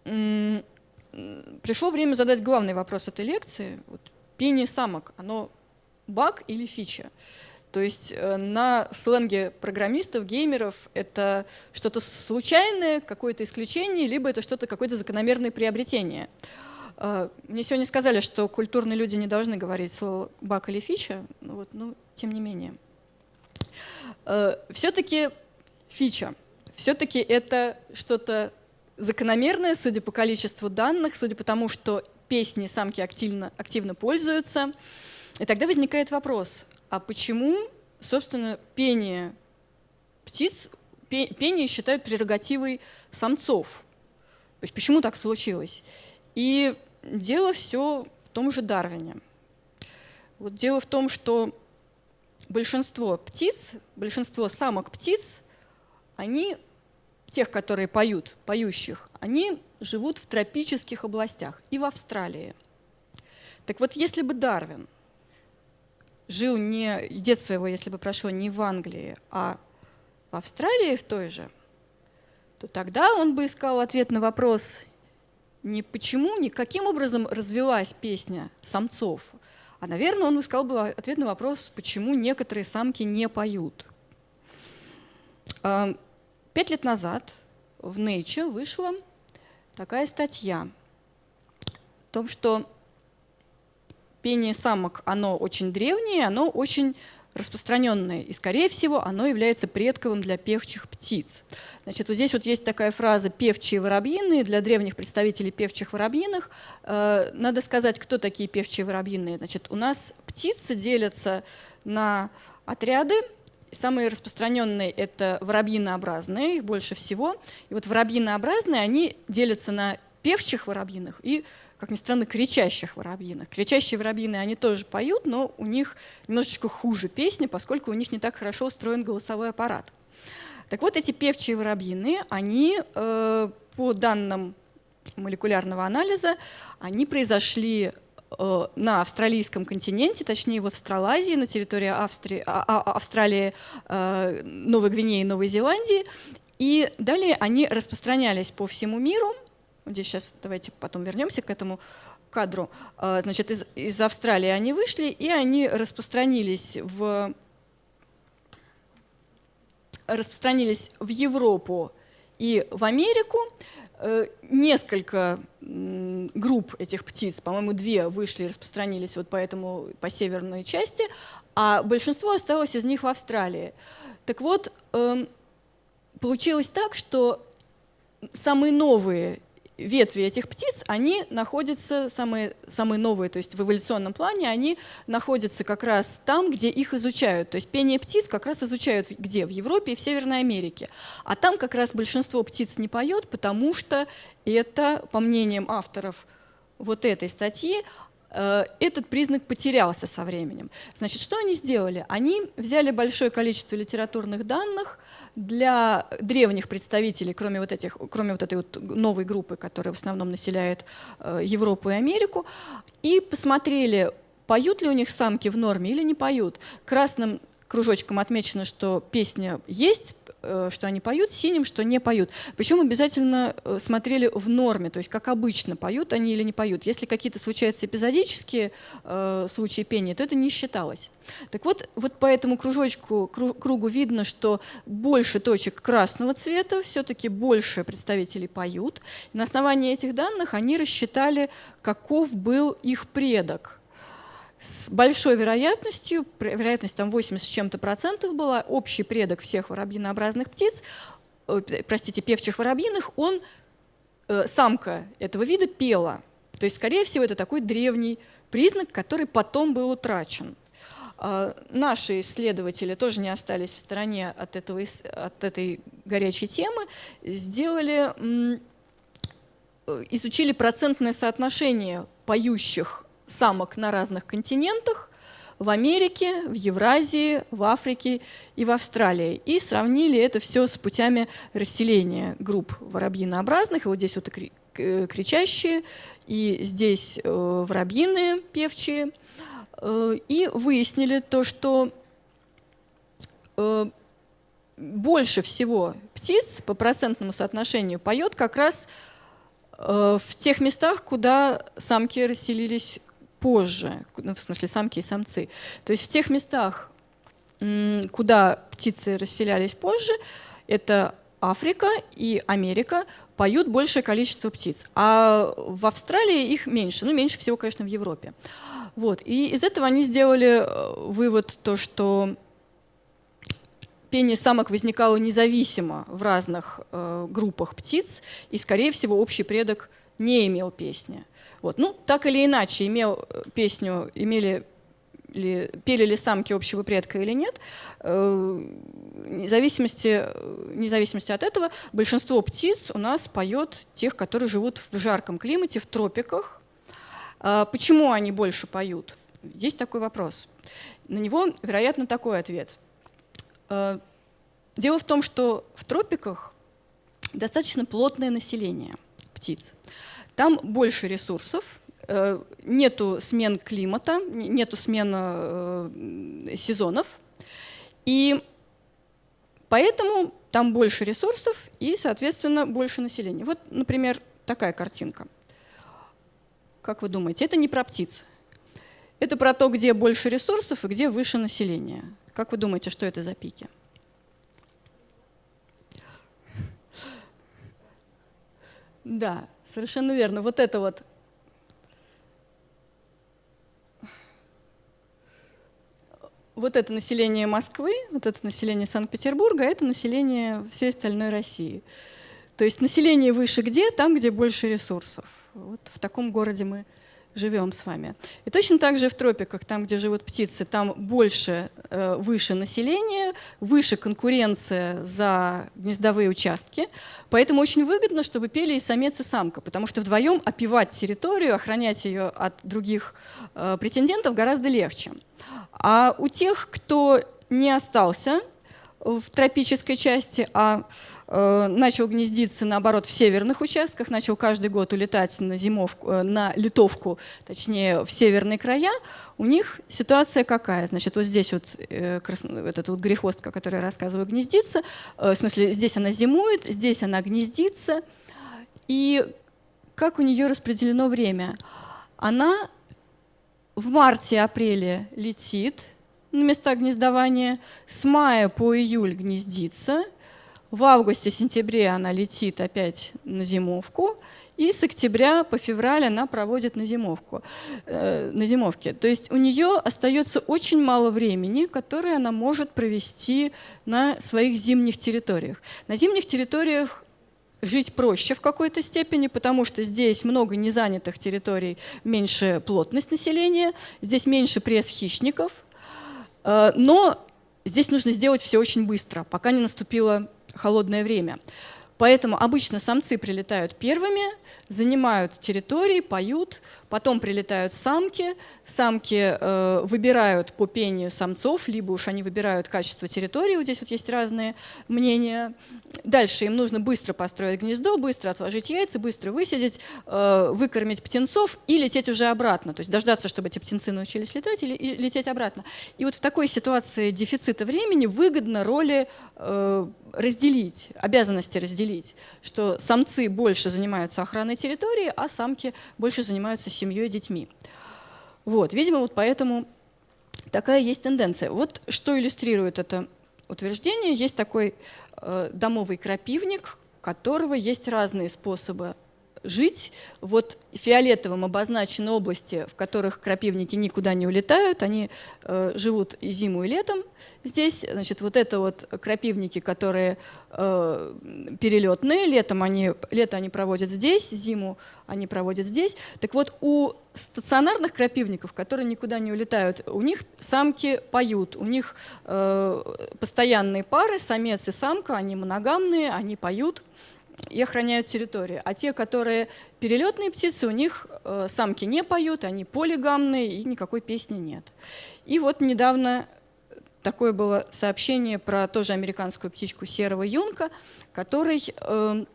Пришло время задать главный вопрос этой лекции. Вот, пение самок, оно баг или фича. То есть э, на сленге программистов, геймеров это что-то случайное, какое-то исключение, либо это что-то, какое-то закономерное приобретение. Э, мне сегодня сказали, что культурные люди не должны говорить слово баг или фича, вот, но тем не менее. Э, все-таки фича, все-таки это что-то закономерное, судя по количеству данных, судя по тому, что песни самки активно, активно пользуются, и тогда возникает вопрос, а почему, собственно, пение птиц, пение считают прерогативой самцов? То есть почему так случилось? И дело все в том же Дарвине. Вот дело в том, что большинство птиц, большинство самок птиц, они, тех, которые поют, поющих, они живут в тропических областях и в Австралии. Так вот, если бы Дарвин – жил не, детство его, если бы прошло не в Англии, а в Австралии в той же, то тогда он бы искал ответ на вопрос не почему, не каким образом развилась песня самцов, а, наверное, он искал бы ответ на вопрос, почему некоторые самки не поют. А, пять лет назад в Nature вышла такая статья о том, что пение самок, оно очень древнее, оно очень распространенное, и, скорее всего, оно является предковым для певчих птиц. Значит, вот здесь вот есть такая фраза «певчие воробьиные» для древних представителей певчих воробьиных. Э, надо сказать, кто такие певчие воробьиные. Значит, у нас птицы делятся на отряды, Самые распространенные — это воробьинообразные, их больше всего. И вот воробьинообразные, они делятся на певчих воробьиных и как ни странно, кричащих воробьинок. Кричащие воробьины, они тоже поют, но у них немножечко хуже песни, поскольку у них не так хорошо устроен голосовой аппарат. Так вот, эти певчие воробьины, они, э, по данным молекулярного анализа, они произошли э, на австралийском континенте, точнее в Австралазии, на территории Австрии, а, а, Австралии, э, Новой Гвинеи, Новой Зеландии. И далее они распространялись по всему миру – Здесь сейчас давайте потом вернемся к этому кадру. А, значит, из, из Австралии они вышли, и они распространились в, распространились в Европу и в Америку. Э, несколько групп этих птиц, по-моему, две вышли и распространились вот по, этому, по северной части, а большинство осталось из них в Австралии. Так вот, эм, получилось так, что самые новые ветви этих птиц, они находятся, самые, самые новые, то есть в эволюционном плане, они находятся как раз там, где их изучают. То есть пение птиц как раз изучают где? В Европе и в Северной Америке. А там как раз большинство птиц не поет, потому что это, по мнениям авторов вот этой статьи, этот признак потерялся со временем. Значит, что они сделали? Они взяли большое количество литературных данных для древних представителей, кроме вот, этих, кроме вот этой вот новой группы, которая в основном населяет э, Европу и Америку, и посмотрели, поют ли у них самки в норме или не поют. Красным кружочком отмечено, что песня есть, э, что они поют, синим, что не поют. Причем обязательно э, смотрели в норме, то есть как обычно, поют они или не поют. Если какие-то случаются эпизодические э, случаи пения, то это не считалось. Так вот, вот по этому кружочку, кругу видно, что больше точек красного цвета, все-таки больше представителей поют. На основании этих данных они рассчитали, каков был их предок – с большой вероятностью, вероятность там 80 с чем-то процентов была, общий предок всех воробьинообразных птиц, э, простите, певчих воробьиных, он, э, самка этого вида пела. То есть, скорее всего, это такой древний признак, который потом был утрачен. А, наши исследователи тоже не остались в стороне от, этого, от этой горячей темы, сделали, э, изучили процентное соотношение поющих самок на разных континентах, в Америке, в Евразии, в Африке и в Австралии. И сравнили это все с путями расселения групп воробьинообразных. И вот здесь вот э, кричащие, и здесь э, воробьиные певчие. Э, и выяснили то, что больше всего птиц по процентному соотношению поет как раз в тех местах, куда самки расселились позже, ну, в смысле самки и самцы. То есть в тех местах, куда птицы расселялись позже, это Африка и Америка, поют большее количество птиц. А в Австралии их меньше, ну меньше всего, конечно, в Европе. Вот. И из этого они сделали э, вывод, то, что пение самок возникало независимо в разных э, группах птиц, и, скорее всего, общий предок не имел песни. Вот. Ну, так или иначе, имел э, песню, имели ли, пели ли самки общего предка или нет, э, независимости, независимости от этого, большинство птиц у нас поет тех, которые живут в жарком климате, в тропиках. А почему они больше поют? Есть такой вопрос. На него, вероятно, такой ответ. Э, дело в том, что в тропиках достаточно плотное население птиц. Там больше ресурсов, э, нету смен климата, нету смен э, сезонов. И поэтому там больше ресурсов и, соответственно, больше населения. Вот, например, такая картинка. Как вы думаете, это не про птиц. Это про то, где больше ресурсов и где выше население. Как вы думаете, что это за пики? Да, Совершенно верно. Вот это вот. Вот это население Москвы, вот это население Санкт-Петербурга, это население всей остальной России. То есть население выше где? Там, где больше ресурсов. Вот в таком городе мы живем с вами. И точно так же в тропиках, там, где живут птицы, там больше, э, выше население, выше конкуренция за гнездовые участки. Поэтому очень выгодно, чтобы пели и самец, и самка, потому что вдвоем опивать территорию, охранять ее от других э, претендентов гораздо легче. А у тех, кто не остался в тропической части, а начал гнездиться, наоборот, в северных участках, начал каждый год улетать на зимовку, э, на литовку, точнее, в северные края, у них ситуация какая? Значит, вот здесь вот э, этот вот грехвостка, который я рассказываю, гнездится, в смысле, здесь она зимует, здесь она гнездится, и как у нее распределено время? Она в марте-апреле летит на места гнездования, с мая по июль гнездится – в августе-сентябре она летит опять на зимовку, и с октября по февраль она проводит на, зимовку, э, на зимовке. То есть у нее остается очень мало времени, которое она может провести на своих зимних территориях. На зимних территориях жить проще в какой-то степени, потому что здесь много незанятых территорий, меньше плотность населения, здесь меньше пресс хищников, э, но здесь нужно сделать все очень быстро, пока не наступило холодное время. Поэтому обычно самцы прилетают первыми, занимают территории, поют, потом прилетают самки, самки э, выбирают по пению самцов, либо уж они выбирают качество территории, вот здесь вот есть разные мнения. Дальше им нужно быстро построить гнездо, быстро отложить яйца, быстро высидеть, э, выкормить птенцов и лететь уже обратно, то есть дождаться, чтобы эти птенцы научились летать и, и лететь обратно. И вот в такой ситуации дефицита времени выгодно роли э, разделить, обязанности разделить, что самцы больше занимаются охраной территории, а самки больше занимаются семьей детьми. Вот, видимо, вот поэтому такая есть тенденция. Вот что иллюстрирует это утверждение. Есть такой э, домовый крапивник, у которого есть разные способы жить. Вот фиолетовым обозначены области, в которых крапивники никуда не улетают, они э, живут и зиму, и летом здесь. Значит, вот это вот крапивники, которые э, перелетные, летом они, лето они проводят здесь, зиму они проводят здесь. Так вот, у стационарных крапивников, которые никуда не улетают, у них самки поют, у них э, постоянные пары, самец и самка, они моногамные, они поют и охраняют территорию. А те, которые перелетные птицы, у них э, самки не поют, они полигамные и никакой песни нет. И вот недавно такое было сообщение про тоже американскую птичку серого юнка, который, э,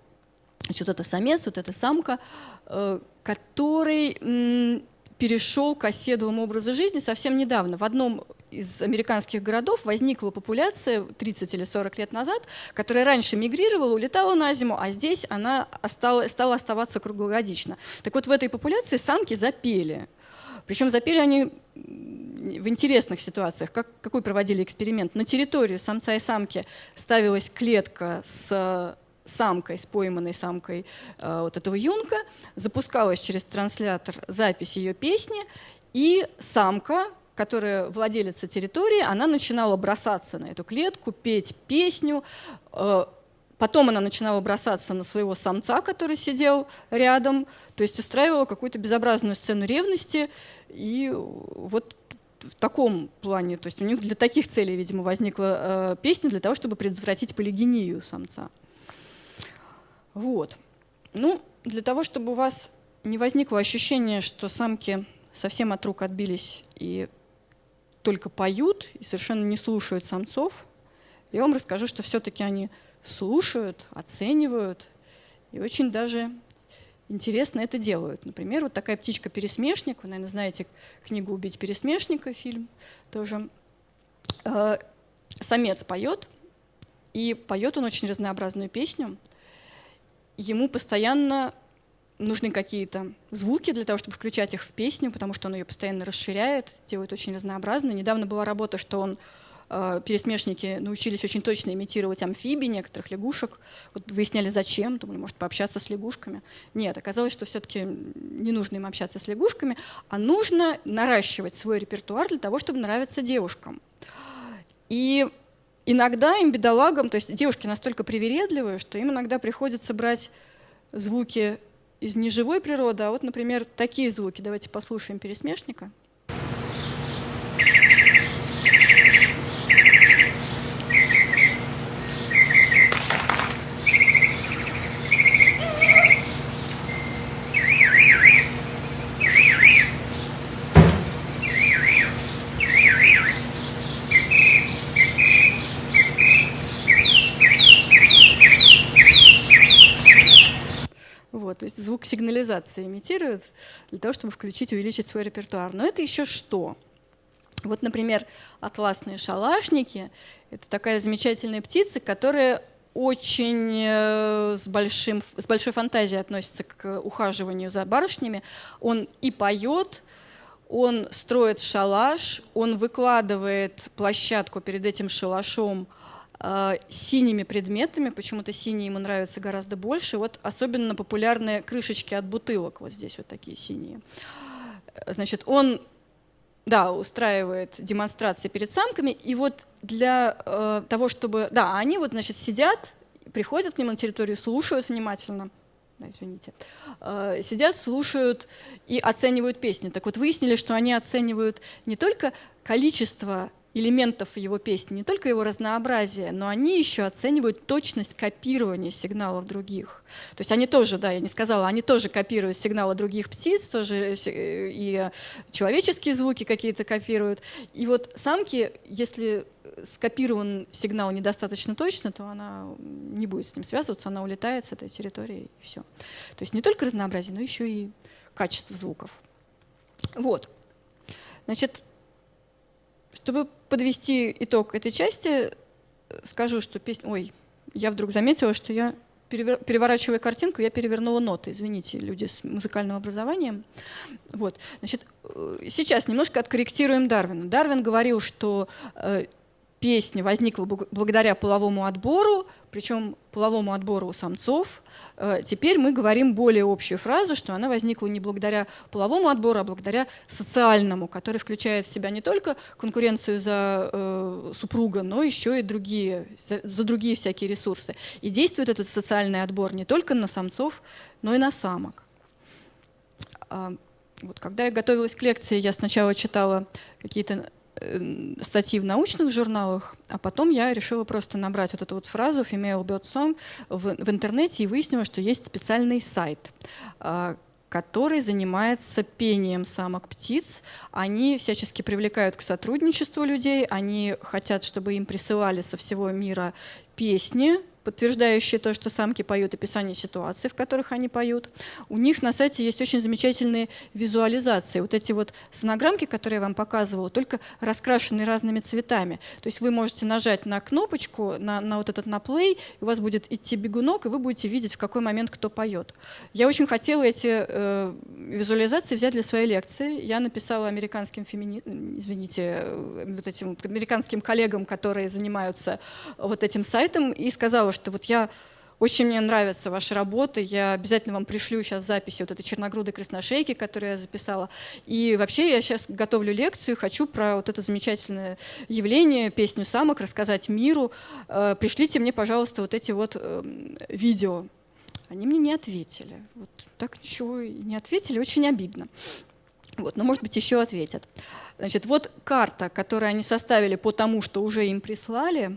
значит, это самец, вот эта самка, э, который перешел к оседлому образу жизни совсем недавно. В одном из американских городов возникла популяция 30 или 40 лет назад, которая раньше мигрировала, улетала на зиму, а здесь она стала, стала оставаться круглогодично. Так вот в этой популяции самки запели. Причем запели они в интересных ситуациях. Как, какой проводили эксперимент? На территорию самца и самки ставилась клетка с самкой, с пойманной самкой э, вот этого юнка, запускалась через транслятор запись ее песни, и самка которая владелица территории, она начинала бросаться на эту клетку, петь песню. Э, потом она начинала бросаться на своего самца, который сидел рядом, то есть устраивала какую-то безобразную сцену ревности. И вот в таком плане, то есть у них для таких целей, видимо, возникла э, песня для того, чтобы предотвратить полигению самца. Вот. Ну, для того, чтобы у вас не возникло ощущение, что самки совсем от рук отбились и только поют и совершенно не слушают самцов. Я вам расскажу, что все-таки они слушают, оценивают и очень даже интересно это делают. Например, вот такая птичка-пересмешник, вы, наверное, знаете книгу «Убить пересмешника», фильм тоже. Э, самец поет, и поет он очень разнообразную песню. Ему постоянно нужны какие-то звуки для того, чтобы включать их в песню, потому что он ее постоянно расширяет, делает очень разнообразно. Недавно была работа, что он э, пересмешники научились очень точно имитировать амфибий, некоторых лягушек. Вот выясняли, зачем, думали, может, пообщаться с лягушками. Нет, оказалось, что все-таки не нужно им общаться с лягушками, а нужно наращивать свой репертуар для того, чтобы нравиться девушкам. И иногда им, бедолагам, то есть девушки настолько привередливые, что им иногда приходится брать звуки из неживой природы, а вот, например, такие звуки. Давайте послушаем пересмешника. Звук сигнализации имитируют для того, чтобы включить, увеличить свой репертуар. Но это еще что? Вот, например, атласные шалашники — это такая замечательная птица, которая очень э, с, большим, с большой фантазией относится к ухаживанию за барышнями. Он и поет, он строит шалаш, он выкладывает площадку перед этим шалашом — синими предметами, почему-то синие ему нравятся гораздо больше. Вот особенно популярные крышечки от бутылок, вот здесь вот такие синие. Значит, он да, устраивает демонстрации перед самками, и вот для э, того, чтобы... Да, они вот, значит, сидят, приходят к нему на территорию, слушают внимательно, да, извините, э, сидят, слушают и оценивают песни. Так вот, выяснили, что они оценивают не только количество элементов его песни, не только его разнообразие, но они еще оценивают точность копирования сигналов других. То есть они тоже, да, я не сказала, они тоже копируют сигналы других птиц, тоже э, и человеческие звуки какие-то копируют. И вот самки, если скопирован сигнал недостаточно точно, то она не будет с ним связываться, она улетает с этой территории и все. То есть не только разнообразие, но еще и качество звуков. Вот. Значит, чтобы подвести итог этой части, скажу, что песня... Ой, я вдруг заметила, что я, переворачивая картинку, я перевернула ноты. Извините, люди с музыкальным образованием. Вот. Значит, э, сейчас немножко откорректируем Дарвина. Дарвин говорил, что э, песня возникла благодаря половому отбору, причем половому отбору у самцов. Э, теперь мы говорим более общую фразу, что она возникла не благодаря половому отбору, а благодаря социальному, который включает в себя не только конкуренцию за э, супруга, но еще и другие, за, за другие всякие ресурсы. И действует этот социальный отбор не только на самцов, но и на самок. А, вот, когда я готовилась к лекции, я сначала читала какие-то статьи в научных журналах, а потом я решила просто набрать вот эту вот фразу «female bird song» в, в интернете и выяснила, что есть специальный сайт, а, который занимается пением самок птиц. Они всячески привлекают к сотрудничеству людей, они хотят, чтобы им присылали со всего мира песни, подтверждающие то, что самки поют, описание ситуаций, в которых они поют. У них на сайте есть очень замечательные визуализации. Вот эти вот сонограммки, которые я вам показывала, только раскрашены разными цветами. То есть вы можете нажать на кнопочку, на, на вот этот на play, у вас будет идти бегунок, и вы будете видеть, в какой момент кто поет. Я очень хотела эти э, визуализации взять для своей лекции. Я написала американским фемини... извините, э, вот этим американским коллегам, которые занимаются вот этим сайтом, и сказала, что вот я очень мне нравится ваша работа, я обязательно вам пришлю сейчас записи вот этой черногрудой красношейки, которую я записала. И вообще я сейчас готовлю лекцию, хочу про вот это замечательное явление, песню самок, рассказать миру. Э, пришлите мне, пожалуйста, вот эти вот эм, видео. Они мне не ответили. Вот так ничего и не ответили, очень обидно. Вот, но, может быть, еще ответят. Значит, вот карта, которую они составили по тому, что уже им прислали,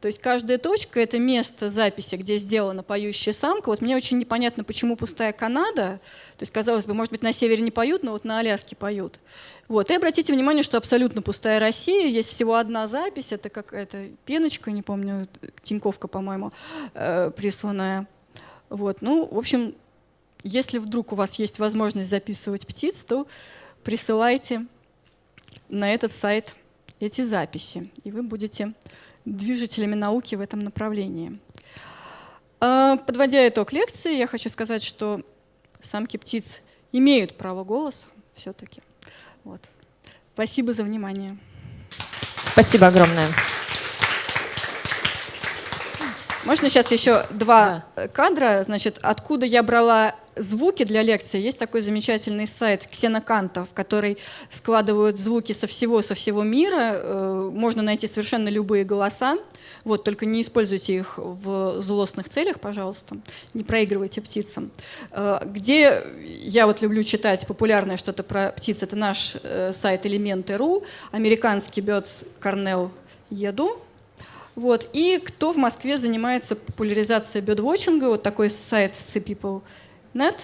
то есть каждая точка — это место записи, где сделана поющая самка. Вот мне очень непонятно, почему пустая Канада. То есть, казалось бы, может быть, на севере не поют, но вот на Аляске поют. Вот. И обратите внимание, что абсолютно пустая Россия. Есть всего одна запись. Это какая-то пеночка, не помню, Тиньковка, по-моему, э, присланная. Вот. Ну, в общем, если вдруг у вас есть возможность записывать птиц, то присылайте на этот сайт эти записи, и вы будете движителями науки в этом направлении. А, подводя итог лекции, я хочу сказать, что самки птиц имеют право голоса все-таки. Вот. Спасибо за внимание. Спасибо огромное. Можно сейчас еще два да. кадра, значит, откуда я брала звуки для лекции. Есть такой замечательный сайт Ксенокантов, который складывают звуки со всего, со всего мира. Э, можно найти совершенно любые голоса. Вот, только не используйте их в злостных целях, пожалуйста. Не проигрывайте птицам. Э, где я вот люблю читать популярное что-то про птиц, это наш э, сайт Элементы.ру, американский Birds Cornell Еду, вот. И кто в Москве занимается популяризацией бёдвотчинга, вот такой сайт Sea People нет.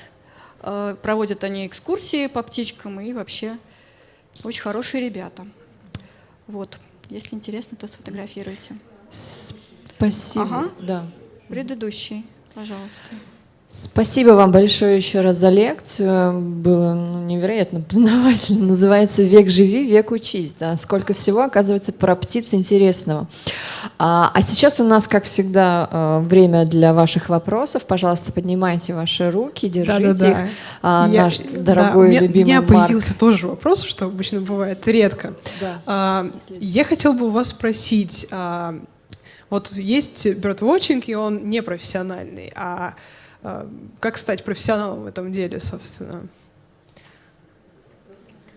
Э, проводят они экскурсии по птичкам и вообще очень хорошие ребята. Вот. Если интересно, то сфотографируйте. Спасибо. Ага. Да. Предыдущий, пожалуйста. Спасибо вам большое еще раз за лекцию. Было ну, невероятно познавательно. Называется «Век живи, век учись». Да? Сколько всего, оказывается, про птиц интересного. А, а сейчас у нас, как всегда, а, время для ваших вопросов. Пожалуйста, поднимайте ваши руки, держите да, да, да. их. А, Я, наш дорогой, да, любимый У меня Марк. появился тоже вопрос, что обычно бывает редко. Да. А, я хотел бы у вас спросить, а, вот есть birdwatching, и он не профессиональный, а как стать профессионалом в этом деле, собственно?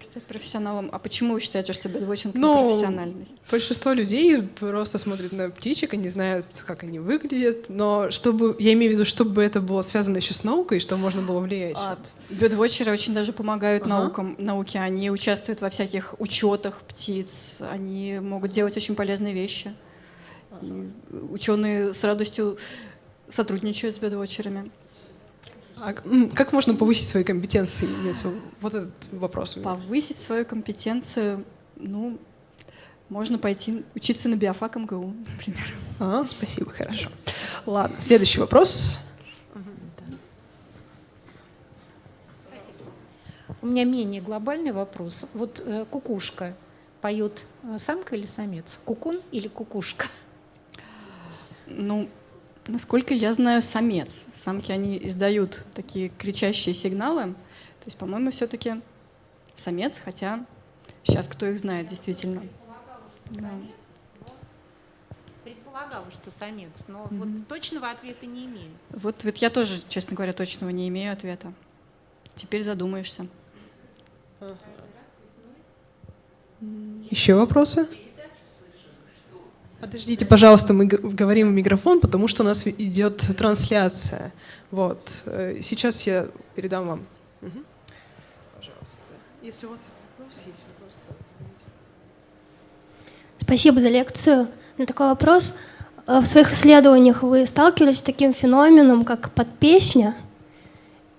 стать профессионалом. А почему вы считаете, что бедвотчинг ну, профессиональный? Большинство людей просто смотрят на птичек, они знают, как они выглядят, но чтобы, я имею в виду, чтобы это было связано еще с наукой, что можно было влиять. А, бедвотчеры очень даже помогают ага. наукам, науке, они участвуют во всяких учетах птиц, они могут делать очень полезные вещи. И ученые с радостью сотрудничают с бедвотчерами. А как можно повысить свои компетенции? Вот этот вопрос. Повысить свою компетенцию, ну, можно пойти учиться на биофак МГУ, например. А, спасибо, хорошо. Ладно, следующий вопрос. У меня менее глобальный вопрос. Вот э, кукушка поет э, самка или самец? Кукун или кукушка? Ну, Насколько я знаю, самец. Самки, они издают такие кричащие сигналы. То есть, по-моему, все-таки самец, хотя сейчас кто их знает действительно. Да. Предполагала, что самец, но mm-hmm. вот точного ответа не имею. Вот, вот я тоже, честно говоря, точного не имею ответа. Теперь задумаешься. Еще вопросы? Подождите, пожалуйста, мы говорим в микрофон, потому что у нас идет трансляция. Вот. Э, сейчас я передам вам. Пожалуйста. Если у вас вопрос есть, вы просто... Спасибо за лекцию. Меня такой вопрос. Э, в своих исследованиях вы сталкивались с таким феноменом, как подпесня?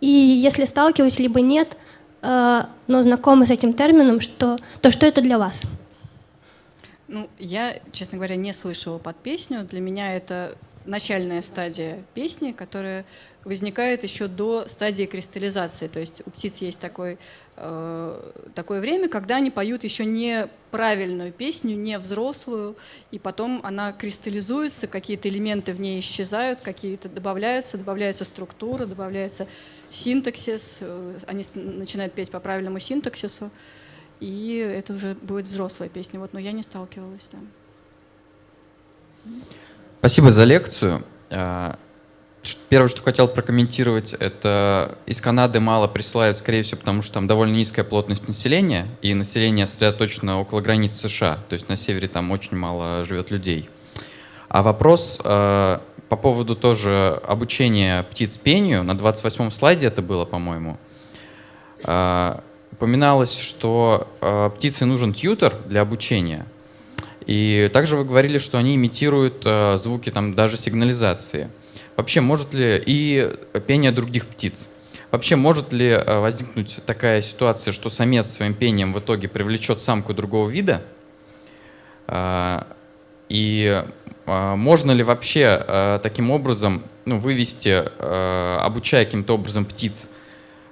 И если сталкивались, либо нет, э, но знакомы с этим термином, что, то что это для вас? Ну, я, честно говоря, не слышала под песню. Для меня это начальная стадия песни, которая возникает еще до стадии кристаллизации. То есть у птиц есть такой, э, такое время, когда они поют еще не правильную песню, не взрослую, и потом она кристаллизуется, какие-то элементы в ней исчезают, какие-то добавляются, добавляется структура, добавляется синтаксис, э, они начинают петь по правильному синтаксису и это уже будет взрослая песня. Вот, но я не сталкивалась, да. Спасибо за лекцию. А, первое, что хотел прокомментировать, это из Канады мало присылают, скорее всего, потому что там довольно низкая плотность населения, и население сосредоточено около границ США, то есть на севере там очень мало живет людей. А вопрос э, по поводу тоже обучения птиц пению, на 28-м слайде это было, по-моему, э, упоминалось, что э, птице нужен тьютер для обучения. И также вы говорили, что они имитируют э, звуки там даже сигнализации. Вообще, может ли и пение других птиц? Вообще, может ли э, возникнуть такая ситуация, что самец своим пением в итоге привлечет самку другого вида? Э, и э, можно ли вообще э, таким образом ну, вывести, э, обучая каким-то образом птиц,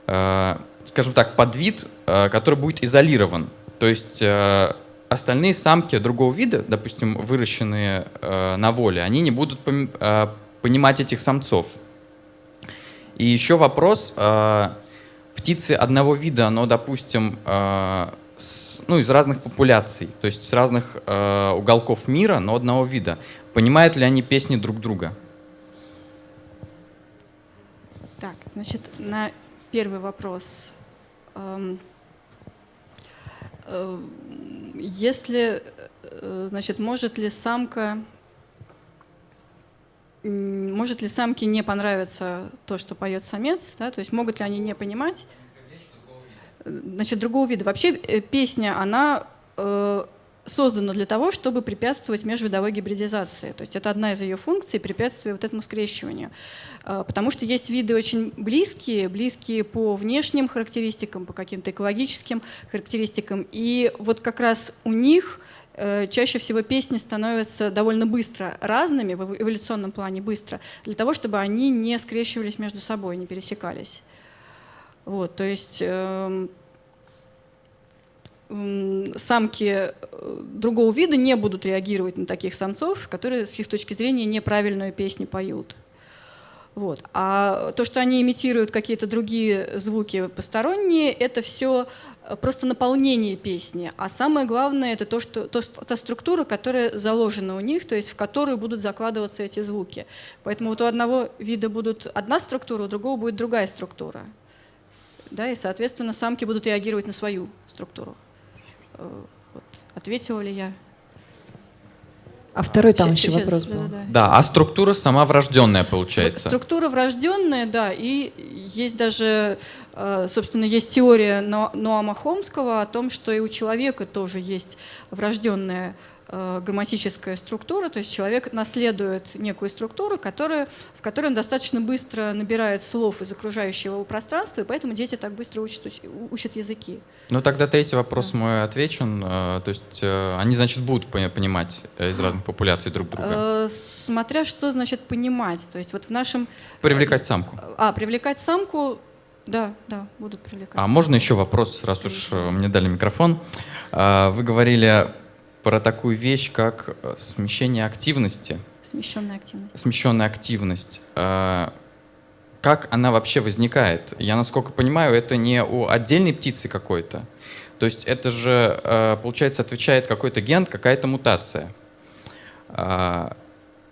э, скажем так, подвид, э, который будет изолирован. То есть э, остальные самки другого вида, допустим, выращенные э, на воле, они не будут понимать этих самцов. И еще вопрос, птицы одного вида, но, допустим, ну, из разных популяций, то есть с разных уголков мира, но одного вида, понимают ли они песни друг друга? Так, значит, на первый вопрос если, э, значит, может ли самка, может ли самке не понравиться то, что поет самец, да, то есть могут ли они не понимать, значит, другого вида. Вообще э, песня, она создана для того, чтобы препятствовать межвидовой гибридизации. То есть это одна из ее функций, препятствие вот этому скрещиванию. А, потому что есть виды очень близкие, близкие по внешним характеристикам, по каким-то экологическим характеристикам. И вот как раз у них э, чаще всего песни становятся довольно быстро разными, в эволюционном плане быстро, для того, чтобы они не скрещивались между собой, не пересекались. Вот, то есть эм, самки э, другого вида не будут реагировать на таких самцов, которые с их точки зрения неправильную песню поют. Вот. А то, что они имитируют какие-то другие звуки посторонние, это все э, просто наполнение песни. А самое главное это то, что, то, та структура, которая заложена у них, то есть в которую будут закладываться эти звуки. Поэтому вот у одного вида будет одна структура, у другого будет другая структура. да, и, соответственно, самки будут реагировать на свою структуру. Э, вот. Ответила ли я? А второй там Щ- еще щас, вопрос был. да-да-да. Да, а структура сама врожденная получается. Структура врожденная, да, и есть даже, э, собственно, есть теория Но- Ноама Хомского о том, что и у человека тоже есть врожденная грамматическая структура, то есть человек наследует некую структуру, которая, в которой он достаточно быстро набирает слов из окружающего его пространства, и поэтому дети так быстро учат, уч- учат языки. Ну тогда третий вопрос мой отвечен. Э, То есть э, они, значит, будут пони- понимать э, из разных популяций друг друга. Э, Смотря что значит понимать, то есть вот в нашем... Привлекать самку. А, привлекать самку, да, да, будут привлекать. А можно еще вопрос, раз уж э, мне дали микрофон? Вы говорили про такую вещь, как э, смещение активности, Смещенная активность. смещенная активность. А, Как она вообще возникает? Я, насколько понимаю, это не у отдельной птицы какой-то. То есть это же, э, получается, отвечает какой-то ген, какая-то мутация.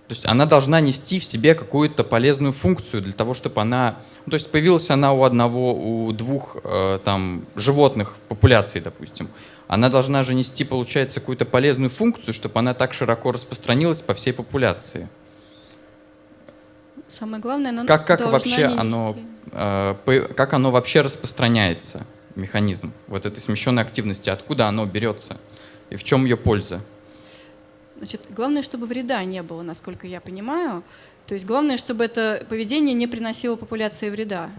То есть она должна нести в себе какую-то полезную функцию для того, чтобы она... Ну, то есть появилась она у одного, у двух э, там, животных в популяции, допустим. Она должна же нести, получается, какую-то полезную функцию, чтобы она так широко распространилась по всей популяции. Самое главное, она Как, как вообще оно, э, как оно вообще распространяется, механизм вот этой смещенной активности, откуда оно берется и в чем ее польза? Значит, главное, чтобы вреда не было, насколько я понимаю. То есть главное, чтобы это поведение не приносило популяции вреда.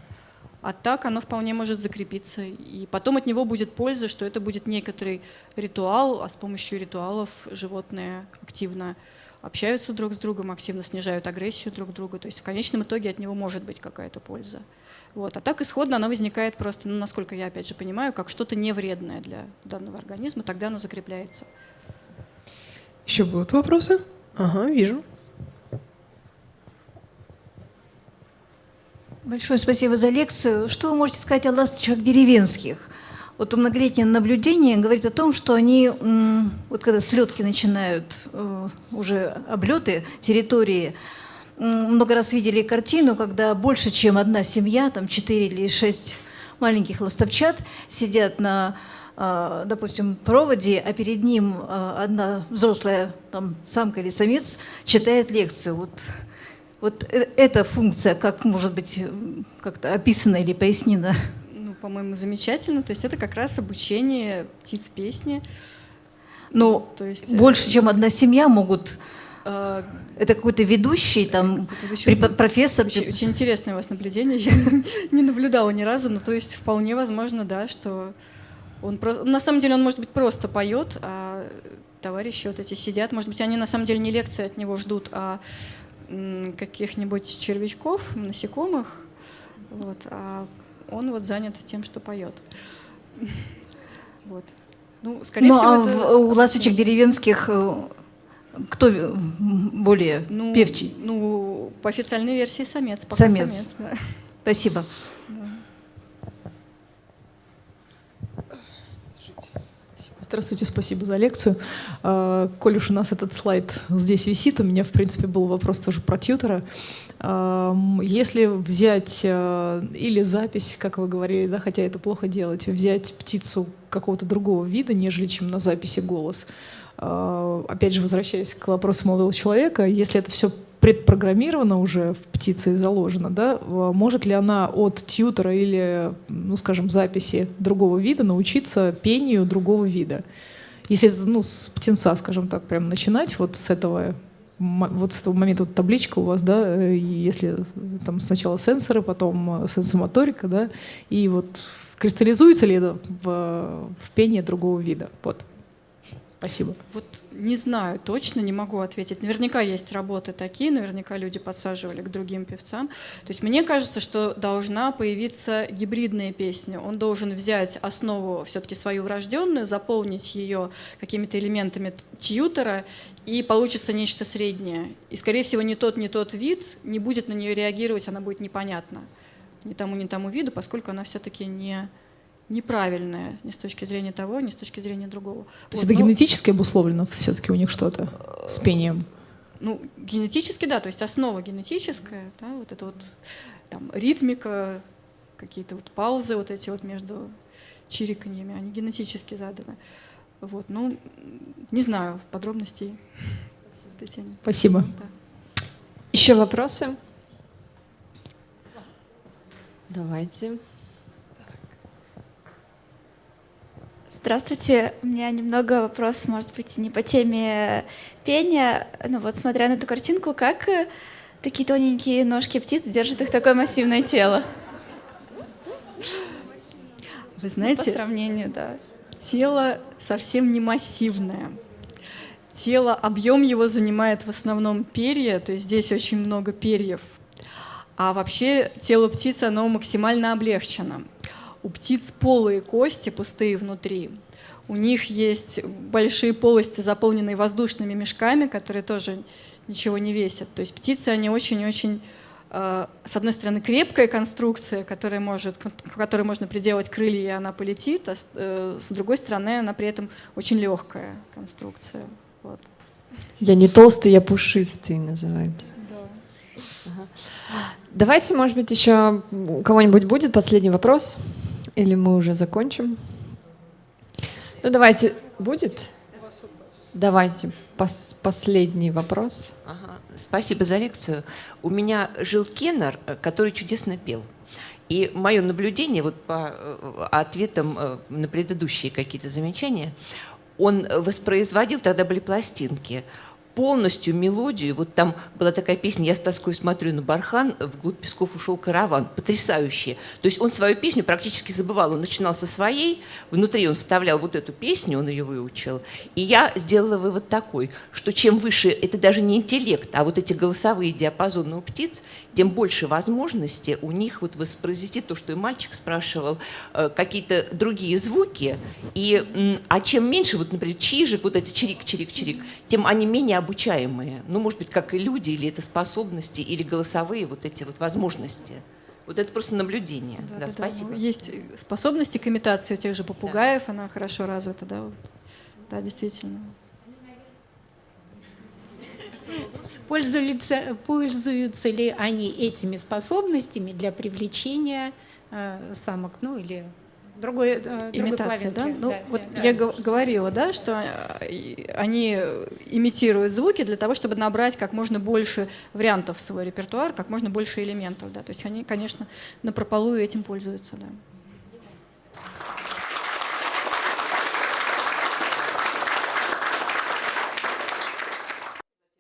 А так оно вполне может закрепиться. И потом от него будет польза, что это будет некоторый ритуал, а с помощью ритуалов животные активно общаются друг с другом, активно снижают агрессию друг друга. То есть в конечном итоге от него может быть какая-то польза. Вот. А так исходно оно возникает просто, ну, насколько я опять же понимаю, как что-то невредное для данного организма, тогда оно закрепляется. Еще будут вопросы? Ага, вижу. Большое спасибо за лекцию. Что вы можете сказать о ласточках деревенских? Вот многолетнее наблюдение говорит о том, что они, вот когда слетки начинают, э, уже облеты территории, много раз видели картину, когда больше, чем одна семья, там 4 или 6 маленьких ластовчат сидят на, э, допустим, проводе, а перед ним э, одна взрослая там, самка или самец читает лекцию. Вот вот э- эта функция, как может быть м, как-то описана или пояснена? Ну, по-моему, замечательно. То есть это как раз обучение птиц песни. Но То есть, э, больше, чем одна семья могут... э, Это какой-то ведущий, там, препод- профессор. Очень, очень интересное у вас наблюдение. Я не наблюдала ни разу, но то есть вполне возможно, да, что он про- на самом деле он может быть просто поет, а товарищи вот эти сидят, может быть, они на самом деле не лекции от него ждут, а каких-нибудь червячков, насекомых, вот, а он вот занят тем, что поет. Вот. Ну, скорее Ну, всего, а это у ласточек деревенских э, кто э, более ну, певчий? Ну, по официальной версии самец. Пока Самец. самец да. Спасибо. Здравствуйте, спасибо за лекцию. А, Коль уж у нас этот слайд здесь висит, у меня, в принципе, был вопрос тоже про тьютера. Ам, Если взять а, или запись, как вы говорили, да, хотя это плохо делать, взять птицу какого-то другого вида, нежели чем на записи голос, а, опять же, возвращаясь к вопросу молодого человека, если это все предпрограммировано уже в птице и заложено, да, а, может ли она от тьютера или, ну, скажем, записи другого вида научиться пению другого вида? Если ну, с птенца, скажем так, прям начинать вот с этого вот с этого момента вот табличка у вас, да, э, если там сначала сенсоры, потом э, сенсомоторика, да, и вот кристаллизуется ли это в, в пение другого вида? Вот. Спасибо. Вот не знаю, точно не могу ответить. Наверняка есть работы такие, наверняка люди подсаживали к другим певцам. То есть мне кажется, что должна появиться гибридная песня. Он должен взять основу все-таки свою врожденную, заполнить ее какими-то элементами тьютера, и получится нечто среднее. И, скорее всего, ни тот, ни тот вид не будет на нее реагировать, она будет непонятна ни тому, ни тому виду, поскольку она все-таки не неправильная ни с точки зрения того, ни с точки зрения другого. То есть Вот, это ну, генетически обусловлено все-таки у них что-то с пением? Ну, генетически, да, то есть основа генетическая, да, вот это вот там ритмика, какие-то вот паузы вот эти вот между чириканьями, они генетически заданы. Вот, ну, не знаю подробностей. Татьяна. Спасибо. Да. Еще вопросы? Давайте. Здравствуйте. У меня немного вопрос, может быть, не по теме пения. Но вот смотря на эту картинку, как э, такие тоненькие ножки птиц держат их такое массивное тело? Вы По знаете, сравнению, да. тело совсем не массивное. Тело, объем его занимает в основном перья, то есть здесь очень много перьев. А вообще тело птицы, оно максимально облегчено. У птиц полые кости, пустые внутри. У них есть большие полости, заполненные воздушными мешками, которые тоже ничего не весят. То есть птицы, они очень-очень, э, с одной стороны, крепкая конструкция, которая может, к которой можно приделать крылья, и она полетит, а с, э, с другой стороны, она при этом очень легкая конструкция. Вот. Я не толстый, я пушистый называется. Ага. Давайте, может быть, еще у кого-нибудь будет последний вопрос? Или мы уже закончим? Ну, давайте. Будет? Давайте. Пос последний вопрос. Ага, Спасибо за лекцию. У меня жил Кеннер, э, который чудесно пел. И мое наблюдение вот по э, ответам э, на предыдущие какие-то замечания, он воспроизводил, тогда были пластинки, полностью мелодию. Вот там была такая песня «Я с тоской смотрю на бархан, вглубь песков ушел караван». Потрясающая. То есть он свою песню практически забывал. Он начинал со своей, внутри он вставлял вот эту песню, он ее выучил. И я сделала вывод такой, что чем выше, это даже не интеллект, а вот эти голосовые диапазоны у птиц, тем больше возможности у них вот воспроизвести то, что и мальчик спрашивал, э, какие-то другие звуки. И, а чем меньше, вот, например, чижик, вот это чирик, чирик, чирик, тем они менее обучаемые. Ну, может быть, как и люди, или это способности, или голосовые вот эти вот возможности. Вот это просто наблюдение. Да, Да, да, да. спасибо. Есть способности к имитации у тех же попугаев, она хорошо развита, да. Да, действительно. Пользуются, пользуются ли они этими способностями для привлечения э, самок, ну или другой, э, Имитация, да? Ну, вот я гов- говорила, да, что э, они имитируют звуки для того, чтобы набрать как можно больше вариантов в свой репертуар, как можно больше элементов, да. То есть они, конечно, на прополую этим пользуются, да.